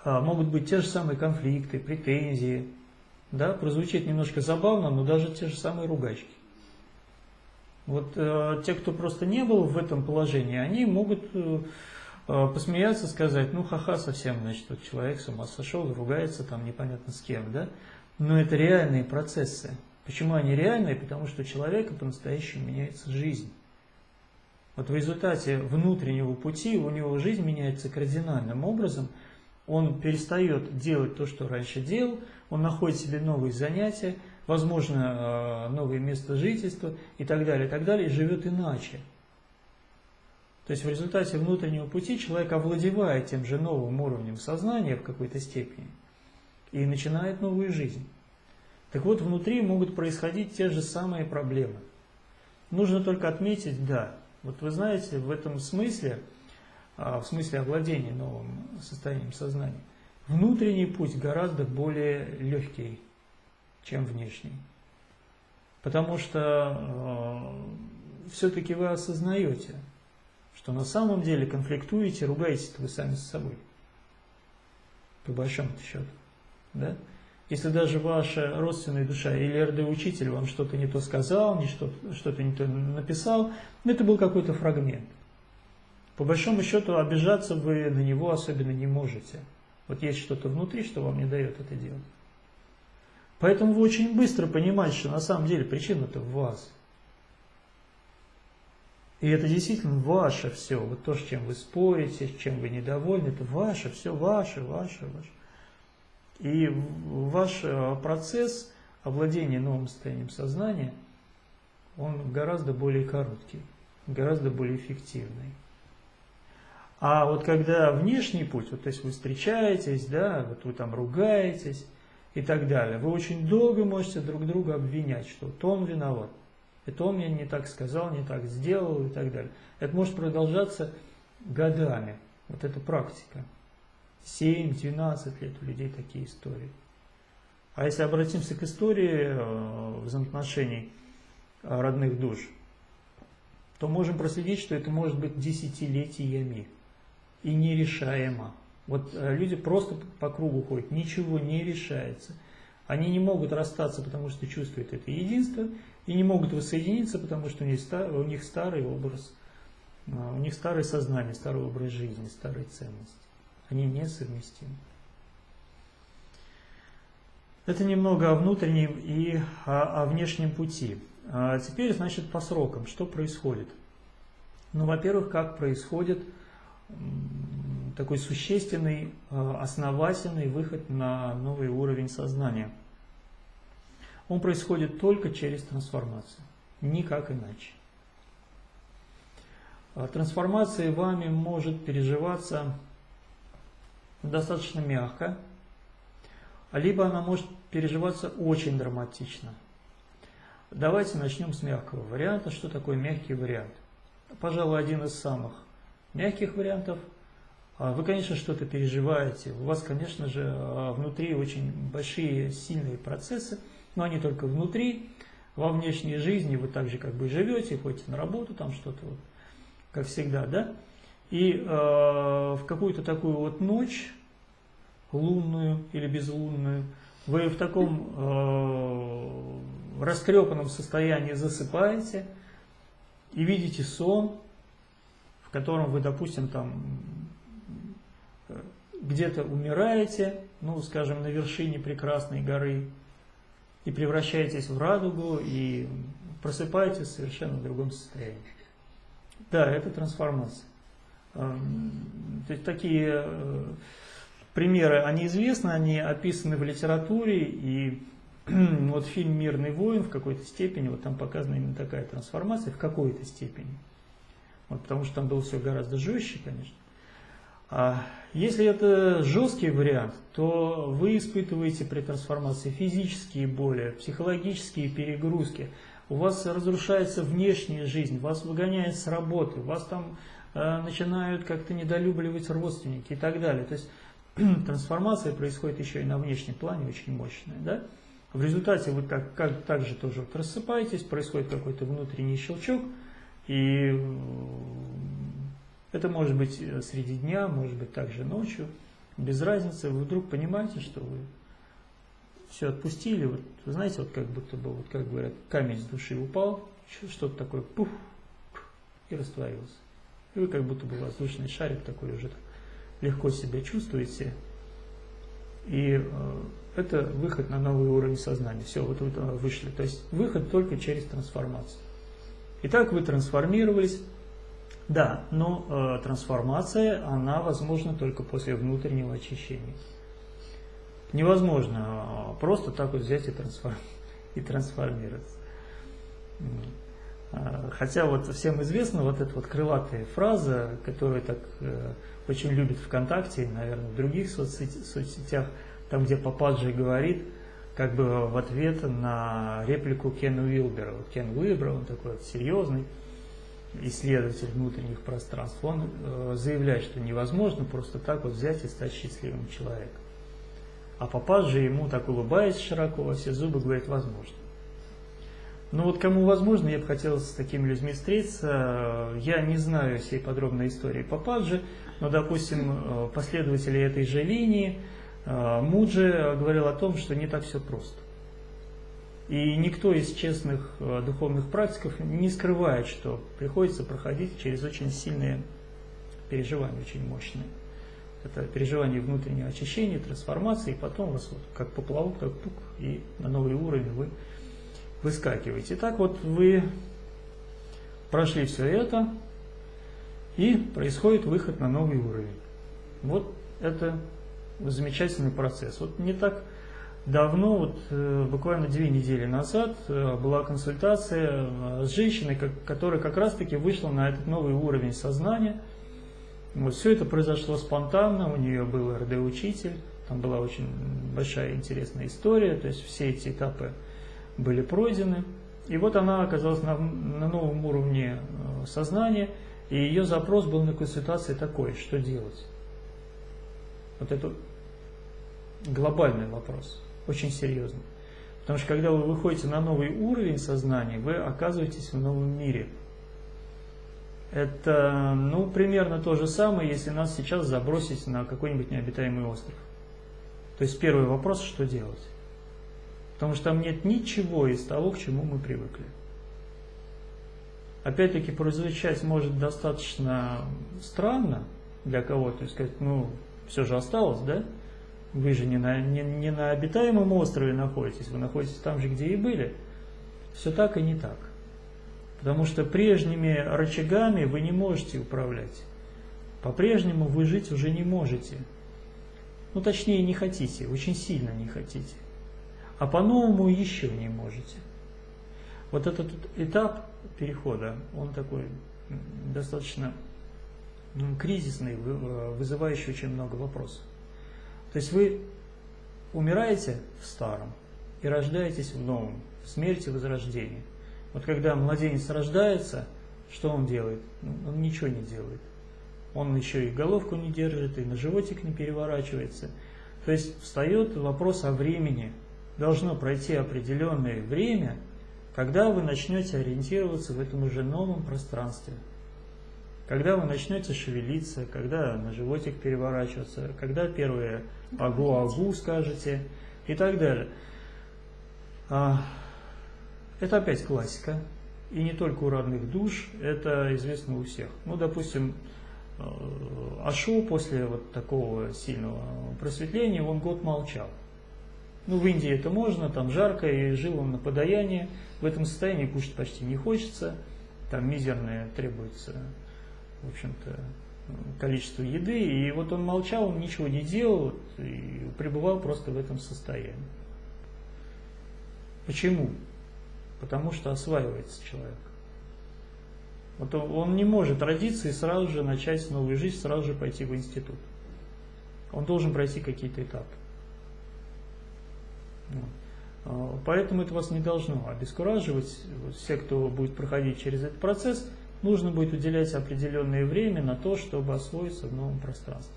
а, могут быть те же самые конфликты, претензии. Да, прозвучит немножко забавно, но даже те же самые ругачки. Вот э, те, кто просто не был в этом положении, они могут э, э посмеяться, сказать, ну ха-ха, совсем, значит, вот человек с ума сошел, ругается там непонятно с кем, да? Но это реальные процессы. Почему они реальные? Потому что у человека по-настоящему меняется жизнь. Вот в результате внутреннего пути у него жизнь меняется кардинальным образом. Он перестает делать то, что раньше делал, он находит себе новые занятия, возможно, э, новое место жительства и так далее, и так далее, и живет иначе. То есть в результате внутреннего пути человек овладевает тем же новым уровнем сознания в какой-то степени – и начинает новую жизнь. Так вот, внутри могут происходить те же самые проблемы. Нужно только отметить, да, вот вы знаете, в этом смысле, а, в смысле овладения новым состоянием сознания, внутренний путь гораздо более легкий, чем внешний. Потому что э, все-таки вы осознаете, что на самом деле конфликтуете, ругаетесь вы сами с собой. По большому счету. Да? Если даже ваша родственная душа или РД-учитель вам что-то не то сказал, не что-то что не то написал, ну, это был какой-то фрагмент. По большому счету обижаться вы на него особенно не можете. Вот есть что-то внутри, что вам не дает это делать. Поэтому вы очень быстро понимаете, что на самом деле причина-то в вас. И это действительно ваше все. Вот то, с чем вы спорите, с чем вы недовольны, это ваше, все ваше, ваше, ваше. И ваш э, процесс овладения новым состоянием сознания, он гораздо более короткий, гораздо более эффективный. А вот когда внешний путь, вот, то есть вы встречаетесь, да, вот вы там ругаетесь и так далее, вы очень долго можете друг друга обвинять, что то он виноват, это он мне не так сказал, не так сделал и так далее. Это может продолжаться годами, вот эта практика. 7-12 лет у людей такие истории. А если обратимся к истории э, взаимоотношений э, родных душ, то можем проследить, что это может быть десятилетиями и нерешаемо. Вот э, люди просто по кругу ходят, ничего не решается. Они не могут расстаться, потому что чувствуют это единство, и не могут воссоединиться, потому что у них, старый образ, а, у них старое сознание, старый образ жизни, старые ценности. Они несовместимы. Это немного о внутреннем и о, о внешнем пути. А теперь, значит, по срокам, что происходит? Ну, во-первых, как происходит такой существенный, а, основательный выход на новый уровень сознания. Он происходит только через трансформацию, никак иначе. А трансформация вами может переживаться достаточно мягко, либо она может переживаться очень драматично. Давайте начнем с мягкого варианта. Что такое мягкий вариант? Пожалуй, один из самых мягких вариантов. А вы, конечно, что-то переживаете. У вас, конечно же, а, внутри очень большие, сильные процессы, но они только внутри. Во внешней жизни вы также как бы живете, ходите на работу, там что-то вот, как всегда, да? И э, в какую-то такую вот ночь лунную или безлунную, вы в таком э, растрепанном состоянии засыпаете и видите сон, в котором вы, допустим, там где-то умираете, ну, скажем, на вершине прекрасной горы, и превращаетесь в радугу, и просыпаетесь в совершенно другом состоянии. Да, это трансформация. Эм, то есть такие э, примеры, они известны, они описаны в литературе, и вот фильм «Мирный воин» в какой-то степени, вот там показана именно такая трансформация, в какой-то степени. Вот, потому что там было все гораздо жестче, конечно. А если это жесткий вариант, то вы испытываете при трансформации физические боли, психологические перегрузки, у вас разрушается внешняя жизнь, вас выгоняют с работы, вас там э, начинают как-то недолюбливать родственники и так далее. То есть трансформация происходит еще и на внешнем плане очень мощная. Да? В результате вы как, как, также тоже вот рассыпаетесь, происходит какой-то внутренний щелчок, и это может быть э, среди дня, может быть также ночью, без разницы. Вы вдруг понимаете, что вы все отпустили, вот, знаете, вот как будто бы, вот как говорят, камень с души упал, что-то такое, пуф, и растворился. И вы как будто бы воздушный шарик такой уже так легко себя чувствуете. И э, это выход на новый уровень сознания. Все, вот вы вышли. То есть выход только через трансформацию. Итак, вы трансформировались. Да, но э, трансформация, она возможна только после внутреннего очищения. Невозможно э, просто так вот взять и, трансформ... и трансформироваться. Э, хотя вот всем известна вот эта вот крылатая фраза, которая так э, очень любит ВКонтакте, наверное, в других соцсетях, соцсетях там, где Пападжи говорит, как бы в ответ на реплику Кена Уилбера. Кен Уилбер, он такой вот серьезный исследователь внутренних пространств, он э, заявляет, что невозможно просто так вот взять и стать счастливым человеком. А Пападжи ему так улыбаясь широко во все зубы говорит, возможно. Ну вот кому возможно, я бы хотел с такими людьми встретиться. Я не знаю всей подробной истории Пападжи, но, допустим, э, последователи этой же линии, э, Муджи говорил о том, что не так все просто. И никто из честных э, духовных практиков не скрывает, что приходится проходить через очень сильные переживания, очень мощные. Это переживание внутреннего очищения, трансформации, и потом вас вот как поплавок, так пук, и на новый уровень вы выскакиваете. Так вот вы прошли все это, и происходит выход на новый уровень. Вот это замечательный процесс. Вот не так давно, вот, э, буквально две недели назад, э, была консультация э, с женщиной, которая как раз-таки вышла на этот новый уровень сознания. Вот все это произошло спонтанно, у нее был РД-учитель, там была очень большая интересная история, то есть все эти этапы были пройдены. И вот она оказалась на, на новом уровне сознания, и ее запрос был на консультации такой, что делать? Вот это глобальный вопрос, очень серьезный. Потому что когда вы выходите на новый уровень сознания, вы оказываетесь в новом мире. Это, ну, примерно то же самое, если нас сейчас забросить на какой-нибудь необитаемый остров. То есть первый вопрос, что делать? Потому что там нет ничего из того, к чему мы привыкли. Опять-таки, прозвучать может достаточно странно для кого-то, сказать, ну, все же осталось, да? Вы же не на, не, не на обитаемом острове находитесь, вы находитесь там же, где и были. Все так и не так. Потому что прежними рычагами вы не можете управлять. По-прежнему вы жить уже не можете. Ну, точнее, не хотите, очень сильно не хотите. А по-новому еще не можете. Вот этот этап перехода, он такой достаточно кризисный, вызывающий очень много вопросов. То есть вы умираете в старом и рождаетесь в новом, в смерти возрождении. Вот когда младенец рождается, что он делает? Ну, он ничего не делает. Он еще и головку не держит, и на животик не переворачивается. То есть встает вопрос о времени. Должно пройти определенное время, когда вы начнете ориентироваться в этом уже новом пространстве. Когда вы начнете шевелиться, когда на животик переворачиваться, когда первые агу-агу скажете и так далее. А, это опять классика. И не только у родных душ, это известно у всех. Ну, допустим, э, Ашу после вот такого сильного просветления, он год молчал. Ну, в Индии это можно, там жарко, и жил он на подаянии. В этом состоянии кушать почти не хочется, там мизерное требуется, в общем-то, количество еды. И вот он молчал, он ничего не делал, и пребывал просто в этом состоянии. Почему? потому что осваивается человек. Вот он не может родиться и сразу же начать новую жизнь, сразу же пойти в институт. Он должен пройти какие-то этапы. А, поэтому это вас не должно обескураживать. Все, кто будет проходить через этот процесс, нужно будет уделять определенное время на то, чтобы освоиться в новом пространстве.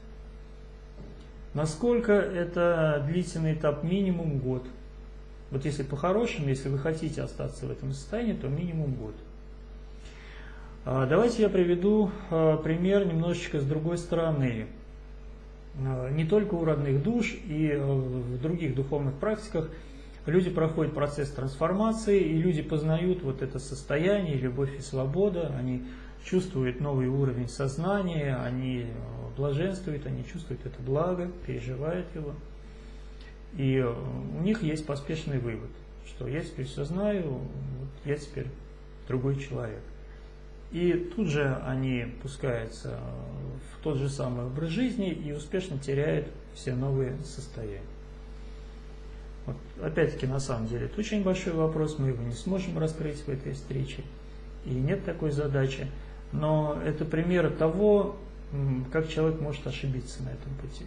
Насколько это длительный этап? Минимум год. Вот если по-хорошему, если вы хотите остаться в этом состоянии, то минимум год. А, давайте я приведу а, пример немножечко с другой стороны. А, не только у родных душ и в других духовных практиках люди проходят процесс трансформации, и люди познают вот это состояние, любовь и свобода, они чувствуют новый уровень сознания, они блаженствуют, они чувствуют это благо, переживают его. И э, у них есть поспешный вывод, что я теперь все знаю, я теперь другой человек. И тут же они пускаются в тот же самый образ жизни и успешно теряют все новые состояния. Вот, Опять-таки, на самом деле, это очень большой вопрос, мы его не сможем раскрыть в этой встрече, и нет такой задачи. Но это пример того, как человек может ошибиться на этом пути.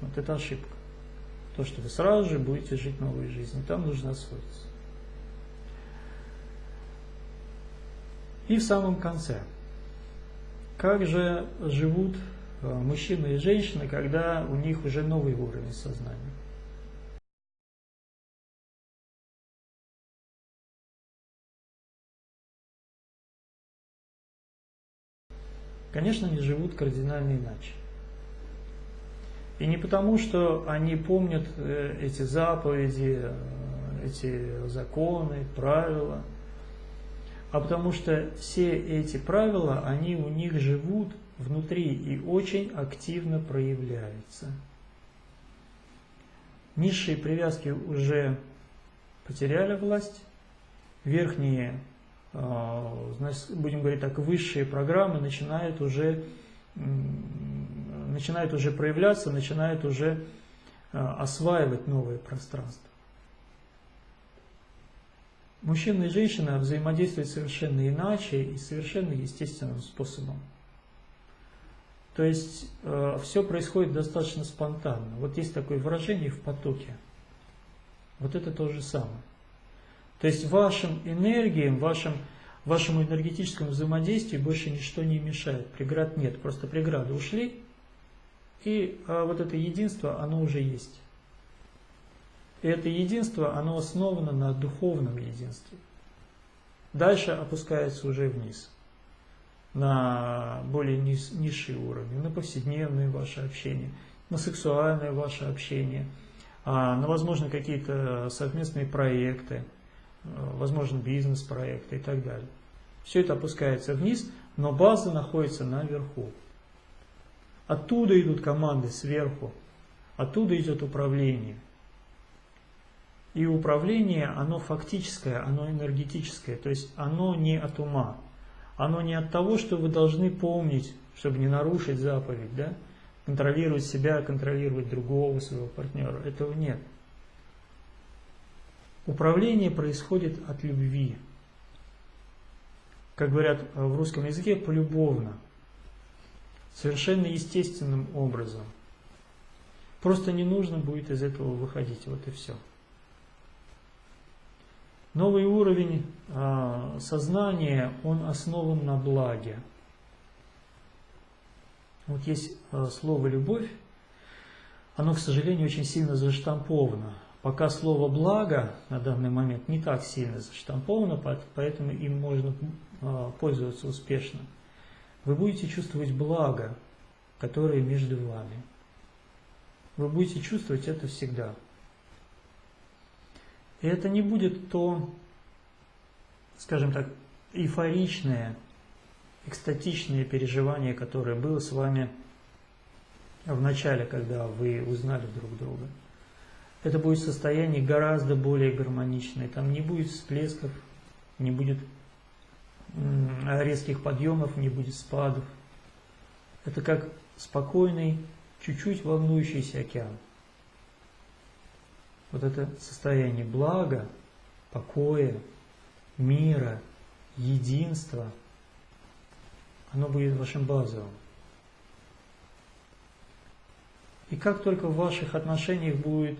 Вот это ошибка то, что вы сразу же будете жить новой жизнью. Там нужно освоиться. И в самом конце. Как же живут э, мужчины и женщины, когда у них уже новый уровень сознания? Конечно, они живут кардинально иначе. И не потому, что они помнят э, эти заповеди, э, эти законы, правила, а потому что все эти правила, они у них живут внутри и очень активно проявляются. Низшие привязки уже потеряли власть, верхние, будем говорить так, высшие программы начинают уже начинает уже проявляться, начинает уже э, осваивать новое пространство. Мужчина и женщина взаимодействуют совершенно иначе и совершенно естественным способом. То есть э, все происходит достаточно спонтанно. Вот есть такое выражение в потоке. Вот это то же самое. То есть вашим энергиям, вашим, вашему энергетическому взаимодействию больше ничто не мешает. Преград нет. Просто преграды ушли, и а, вот это единство, оно уже есть. И это единство, оно основано на духовном единстве. Дальше опускается уже вниз. на более низ, низшие уровни, на повседневное ваше общение, на сексуальное ваше общение, а, на, возможно, какие-то совместные проекты, а, возможно, бизнес-проекты и так далее. Все это опускается вниз, но база находится наверху. Оттуда идут команды сверху, оттуда идет управление. И управление, оно фактическое, оно энергетическое, то есть оно не от ума. Оно не от того, что вы должны помнить, чтобы не нарушить заповедь, да? контролировать себя, контролировать другого своего партнера. Этого нет. Управление происходит от любви. Как говорят в русском языке, полюбовно. Совершенно естественным образом. Просто не нужно будет из этого выходить. Вот и все. Новый уровень э, сознания, он основан на благе. Вот есть э, слово «любовь», оно, к сожалению, очень сильно заштамповано. Пока слово «благо» на данный момент не так сильно заштамповано, поэтому им можно э, пользоваться успешно. Вы будете чувствовать благо, которое между вами. Вы будете чувствовать это всегда. И это не будет то, скажем так, эйфоричное, экстатичное переживание, которое было с вами в начале, когда вы узнали друг друга. Это будет состояние гораздо более гармоничное. Там не будет всплесков, не будет резких подъемов, не будет спадов. Это как спокойный, чуть-чуть волнующийся океан вот это состояние блага, покоя, мира, единства, оно будет вашим базовым. И как только в ваших отношениях будет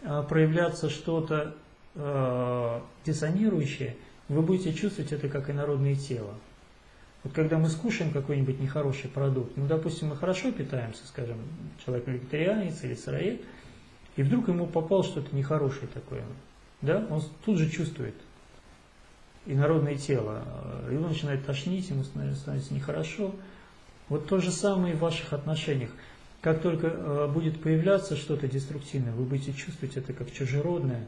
проявляться что-то э, диссонирующее, вы будете чувствовать это как инородное тело. Вот когда мы скушаем какой-нибудь нехороший продукт, ну, допустим, мы хорошо питаемся, скажем, человек вегетарианец или сыроед, и вдруг ему попало что-то нехорошее такое, да, он тут же чувствует инородное тело, его начинает тошнить, ему становится нехорошо. Вот то же самое и в ваших отношениях. Как только э, будет появляться что-то деструктивное, вы будете чувствовать это как чужеродное,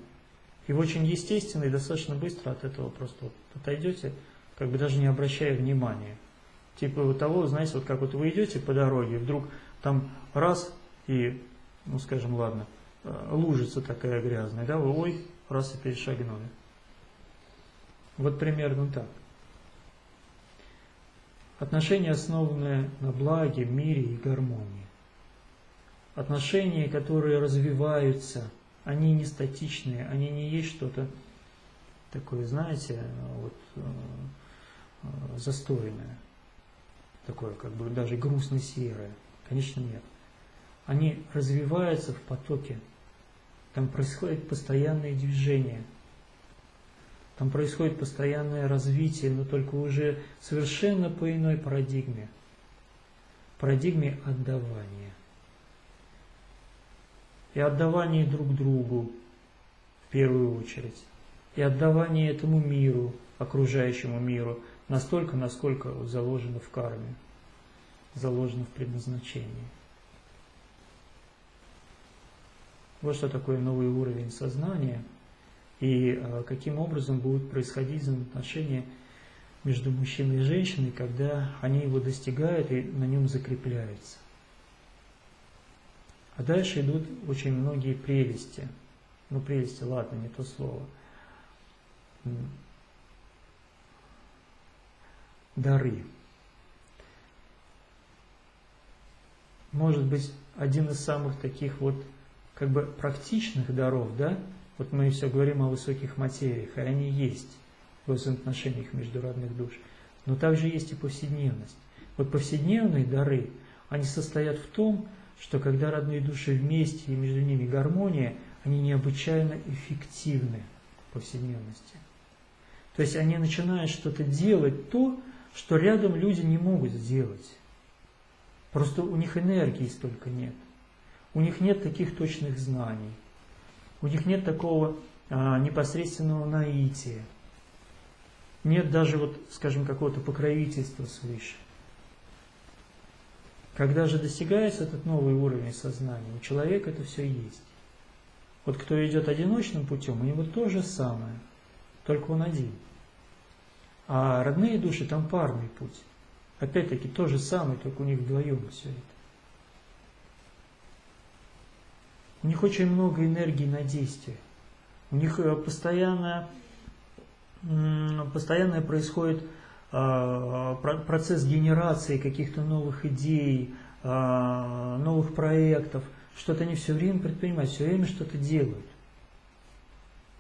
и очень естественно и достаточно быстро от этого просто вот отойдете, как бы даже не обращая внимания. Типа вот того, знаете, вот как вот вы идете по дороге, вдруг там раз и, ну скажем, ладно, Э, лужица такая грязная, да, вы ой, раз и перешагнули. Вот примерно так. Отношения, основанные на благе, мире и гармонии. Отношения, которые развиваются, они не статичные, они не есть что-то такое, знаете, вот, э, застойное, такое как бы даже грустно-серое. Конечно, нет. Они развиваются в потоке там происходит постоянное движение. Там происходит постоянное развитие, но только уже совершенно по иной парадигме. Парадигме отдавания. И отдавание друг другу в первую очередь. И отдавание этому миру, окружающему миру, настолько, насколько заложено в карме, заложено в предназначении. Вот что такое новый уровень сознания и а, каким образом будут происходить взаимоотношения между мужчиной и женщиной, когда они его достигают и на нем закрепляются. А дальше идут очень многие прелести. Ну, прелести, ладно, не то слово. Дары. Может быть, один из самых таких вот как бы практичных даров, да, вот мы все говорим о высоких материях, и они есть в взаимоотношениях между родных душ, но также есть и повседневность. Вот повседневные дары, они состоят в том, что когда родные души вместе и между ними гармония, они необычайно эффективны в повседневности. То есть они начинают что-то делать то, что рядом люди не могут сделать. Просто у них энергии столько нет. У них нет таких точных знаний. У них нет такого а, непосредственного наития. Нет даже, вот, скажем, какого-то покровительства свыше. Когда же достигается этот новый уровень сознания, у человека это все есть. Вот кто идет одиночным путем, у него то же самое, только он один. А родные души там парный путь. Опять-таки то же самое, только у них вдвоем все это. У них очень много энергии на действие. У них э, постоянно, постоянно происходит процесс генерации каких-то новых идей, а, новых проектов. Что-то они все время предпринимают, все время что-то делают.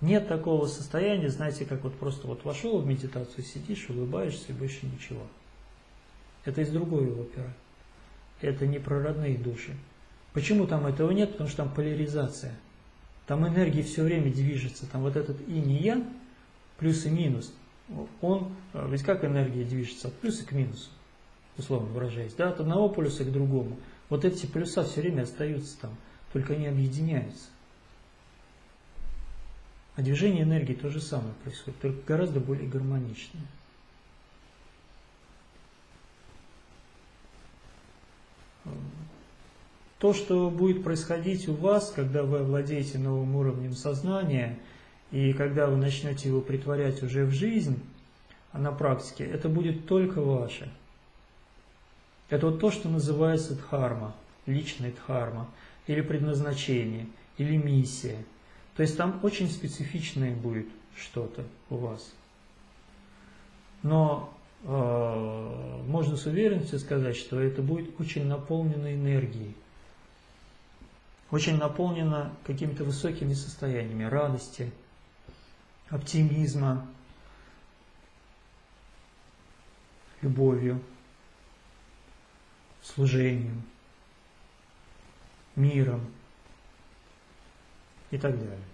Нет такого состояния, знаете, как вот просто вот вошел в медитацию, сидишь, улыбаешься и больше ничего. Это из другой оперы. Это не про родные души. Почему там этого нет? Потому что там поляризация. Там энергия все время движется. Там вот этот и ян, плюс и минус, он, ведь как энергия движется? От плюса к минусу, условно выражаясь. Да? От одного полюса к другому. Вот эти полюса все время остаются там, только они объединяются. А движение энергии то же самое происходит, только гораздо более гармоничное. То, что будет происходить у вас, когда вы овладеете новым уровнем сознания, и когда вы начнете его притворять уже в жизнь, а на практике, это будет только ваше. Это вот то, что называется дхарма, личный дхарма, или предназначение, или миссия. То есть там очень специфичное будет что-то у вас. Но э, можно с уверенностью сказать, что это будет очень наполнено энергией очень наполнена какими-то высокими состояниями радости, оптимизма, любовью, служением, миром и так далее.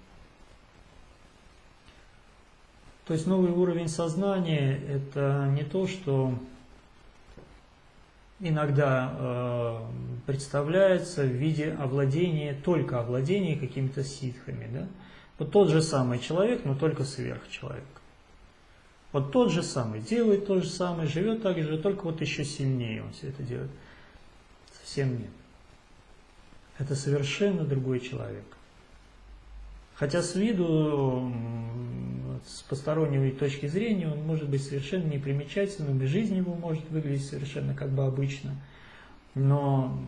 То есть новый уровень сознания – это не то, что иногда э, представляется в виде овладения, только овладения какими-то ситхами. Да? Вот тот же самый человек, но только сверхчеловек. Вот тот же самый, делает то же самое, живет так же, только вот еще сильнее он все это делает. Совсем нет. Это совершенно другой человек. Хотя с виду, с посторонней точки зрения, он может быть совершенно непримечательным, и жизнь его может выглядеть совершенно как бы обычно, но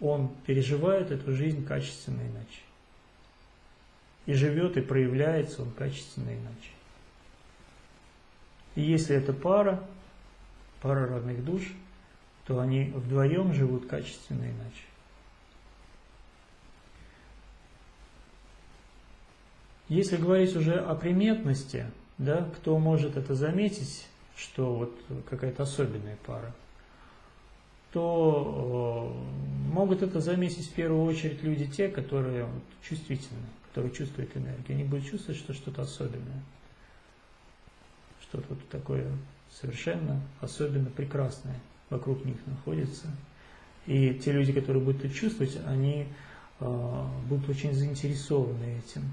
он переживает эту жизнь качественно иначе. И живет, и проявляется он качественно иначе. И если это пара, пара родных душ, то они вдвоем живут качественно иначе. Если говорить уже о приметности, да, кто может это заметить, что вот какая-то особенная пара, то э, могут это заметить в первую очередь люди те, которые чувствительны, которые чувствуют энергию. Они будут чувствовать, что что-то особенное, что-то вот такое совершенно особенно прекрасное вокруг них находится. И те люди, которые будут это чувствовать, они э, будут очень заинтересованы этим.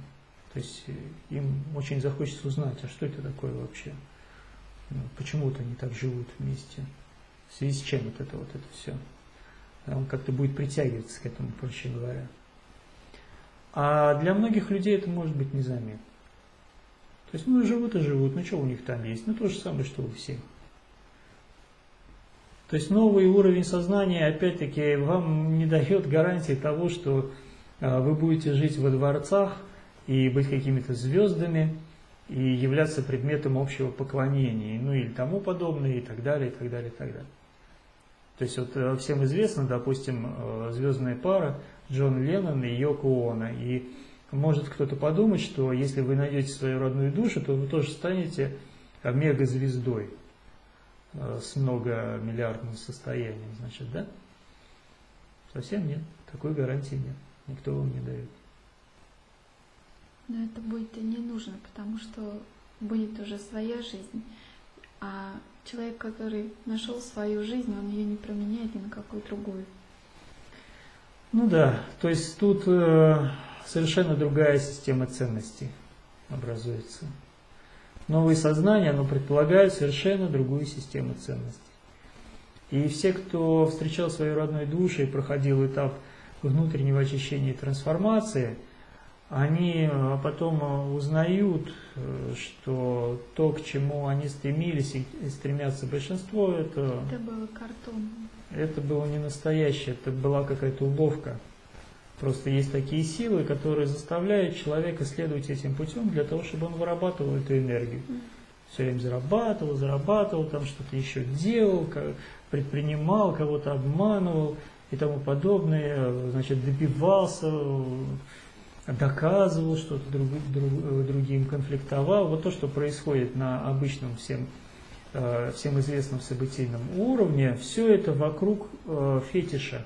То есть э, им очень захочется узнать, а что это такое вообще? Ну, почему вот они так живут вместе? В связи с чем вот это вот это все? Он как-то будет притягиваться к этому, проще говоря. А для многих людей это может быть незаметно. То есть, ну, живут и живут, ну, что у них там есть? Ну, то же самое, что у всех. То есть, новый уровень сознания, опять-таки, вам не дает гарантии того, что а, вы будете жить во дворцах, и быть какими-то звездами, и являться предметом общего поклонения, ну или тому подобное, и так далее, и так далее, и так далее. То есть вот э, всем известно, допустим, э, звездная пара Джон Леннон и Йоко Оно, и может кто-то подумать, что если вы найдете свою родную душу, то вы тоже станете мегазвездой э, с многомиллиардным состоянием, значит, да? Совсем нет, такой гарантии нет, никто вам не дает. Но это будет и не нужно, потому что будет уже своя жизнь. А человек, который нашел свою жизнь, он ее не променяет ни на какую другую. Ну да, то есть тут э, совершенно другая система ценностей образуется. Новые сознания, оно предполагает совершенно другую систему ценностей. И все, кто встречал свою родную душу и проходил этап внутреннего очищения и трансформации, они э, потом э, узнают, э, что то, к чему они стремились и стремятся большинство, это... Это было картон. Это было не настоящее, это была какая-то уловка. Просто есть такие силы, которые заставляют человека следовать этим путем для того, чтобы он вырабатывал эту энергию. Все время зарабатывал, зарабатывал, там что-то еще делал, предпринимал, кого-то обманывал и тому подобное, значит, добивался, доказывал что-то друг, друг, другим, конфликтовал. Вот то, что происходит на обычном всем, э, всем известном событийном уровне, все это вокруг э, фетиша.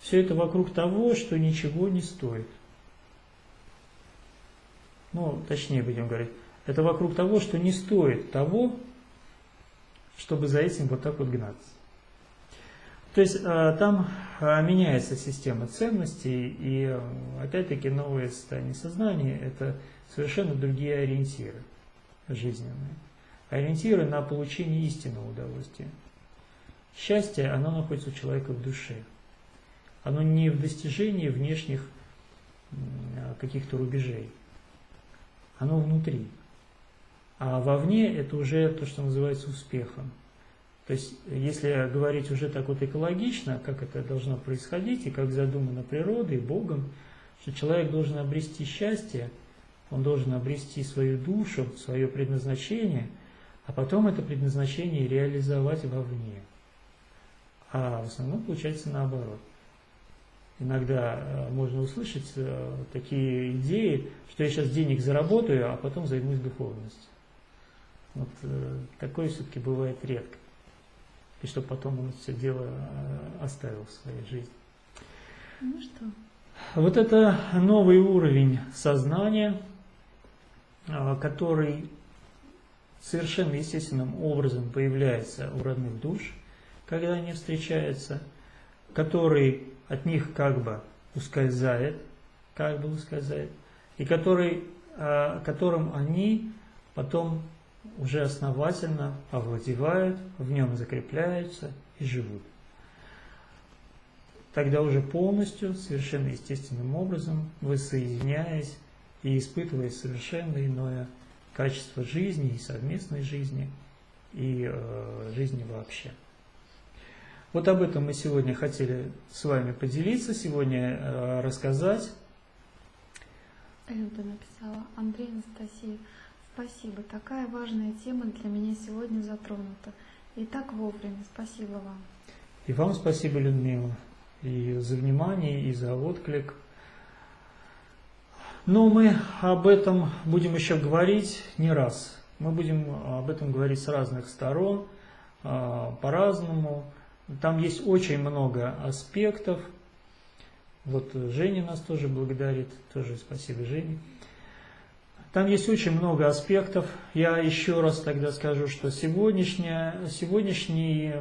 Все это вокруг того, что ничего не стоит. Ну, точнее будем говорить, это вокруг того, что не стоит того, чтобы за этим вот так вот гнаться. То есть э, там э, меняется система ценностей, и э, опять-таки новое состояние сознания – это совершенно другие ориентиры жизненные. Ориентиры на получение истинного удовольствия. Счастье, оно находится у человека в душе. Оно не в достижении внешних каких-то рубежей. Оно внутри. А вовне это уже то, что называется успехом. То есть, если говорить уже так вот экологично, как это должно происходить, и как задумано природой, Богом, что человек должен обрести счастье, он должен обрести свою душу, свое предназначение, а потом это предназначение реализовать вовне. А в основном получается наоборот. Иногда э, можно услышать э, такие идеи, что я сейчас денег заработаю, а потом займусь духовностью. Вот э, такое все-таки бывает редко. И чтобы потом он все дело э, оставил в своей жизни. Ну что? Вот это новый уровень сознания, э, который совершенно естественным образом появляется у родных душ, когда они встречаются, который от них как бы ускользает, как бы ускользает, и который, которым они потом уже основательно овладевают, в нем закрепляются и живут. Тогда уже полностью, совершенно естественным образом, вы и испытывая совершенно иное качество жизни и совместной жизни, и э, жизни вообще. Вот об этом мы сегодня хотели с вами поделиться, сегодня э, рассказать. Люда написала, Андрей Анастасия, Спасибо. Такая важная тема для меня сегодня затронута. И так вовремя. Спасибо вам. И вам спасибо, Людмила, и за внимание, и за отклик. Но мы об этом будем еще говорить не раз. Мы будем об этом говорить с разных сторон, а, по-разному. Там есть очень много аспектов. Вот Женя нас тоже благодарит, тоже спасибо Жене. Там есть очень много аспектов. Я еще раз тогда скажу, что сегодняшний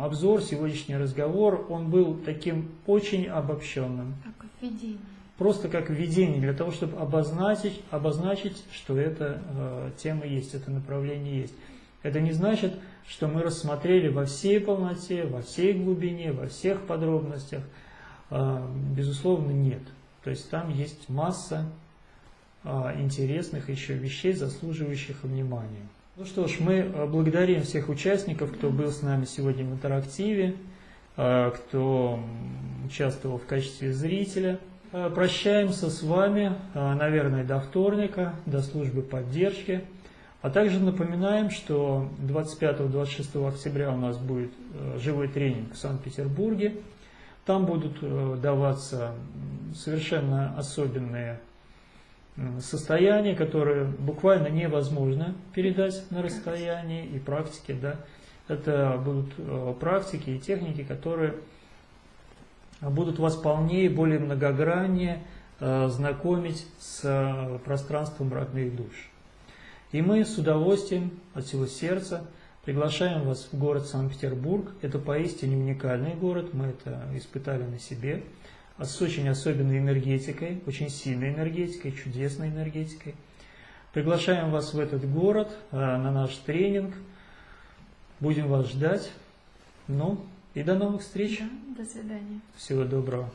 обзор, сегодняшний разговор, он был таким очень обобщенным. Как введение. Просто как введение, для того, чтобы обозначить, обозначить что эта э, тема есть, это направление есть. Это не значит, что мы рассмотрели во всей полноте, во всей глубине, во всех подробностях. Э, безусловно, нет. То есть там есть масса интересных еще вещей, заслуживающих внимания. Ну что ж, мы а, благодарим всех участников, кто был с нами сегодня в интерактиве, а, кто участвовал в качестве зрителя. Прощаемся с вами, наверное, до вторника, до службы поддержки. А также напоминаем, что 25-26 октября у нас будет живой тренинг в Санкт-Петербурге. Там будут даваться совершенно особенные состояние, которое буквально невозможно передать на расстоянии, и практики, да, это будут э, практики и техники, которые будут вас полнее, более многограннее э, знакомить с э, пространством родных душ. И мы с удовольствием от всего сердца приглашаем вас в город Санкт-Петербург. Это поистине уникальный город, мы это испытали на себе с очень особенной энергетикой, очень сильной энергетикой, чудесной энергетикой. Приглашаем вас в этот город, э, на наш тренинг. Будем вас ждать. Ну, и до новых встреч. До свидания. Всего доброго.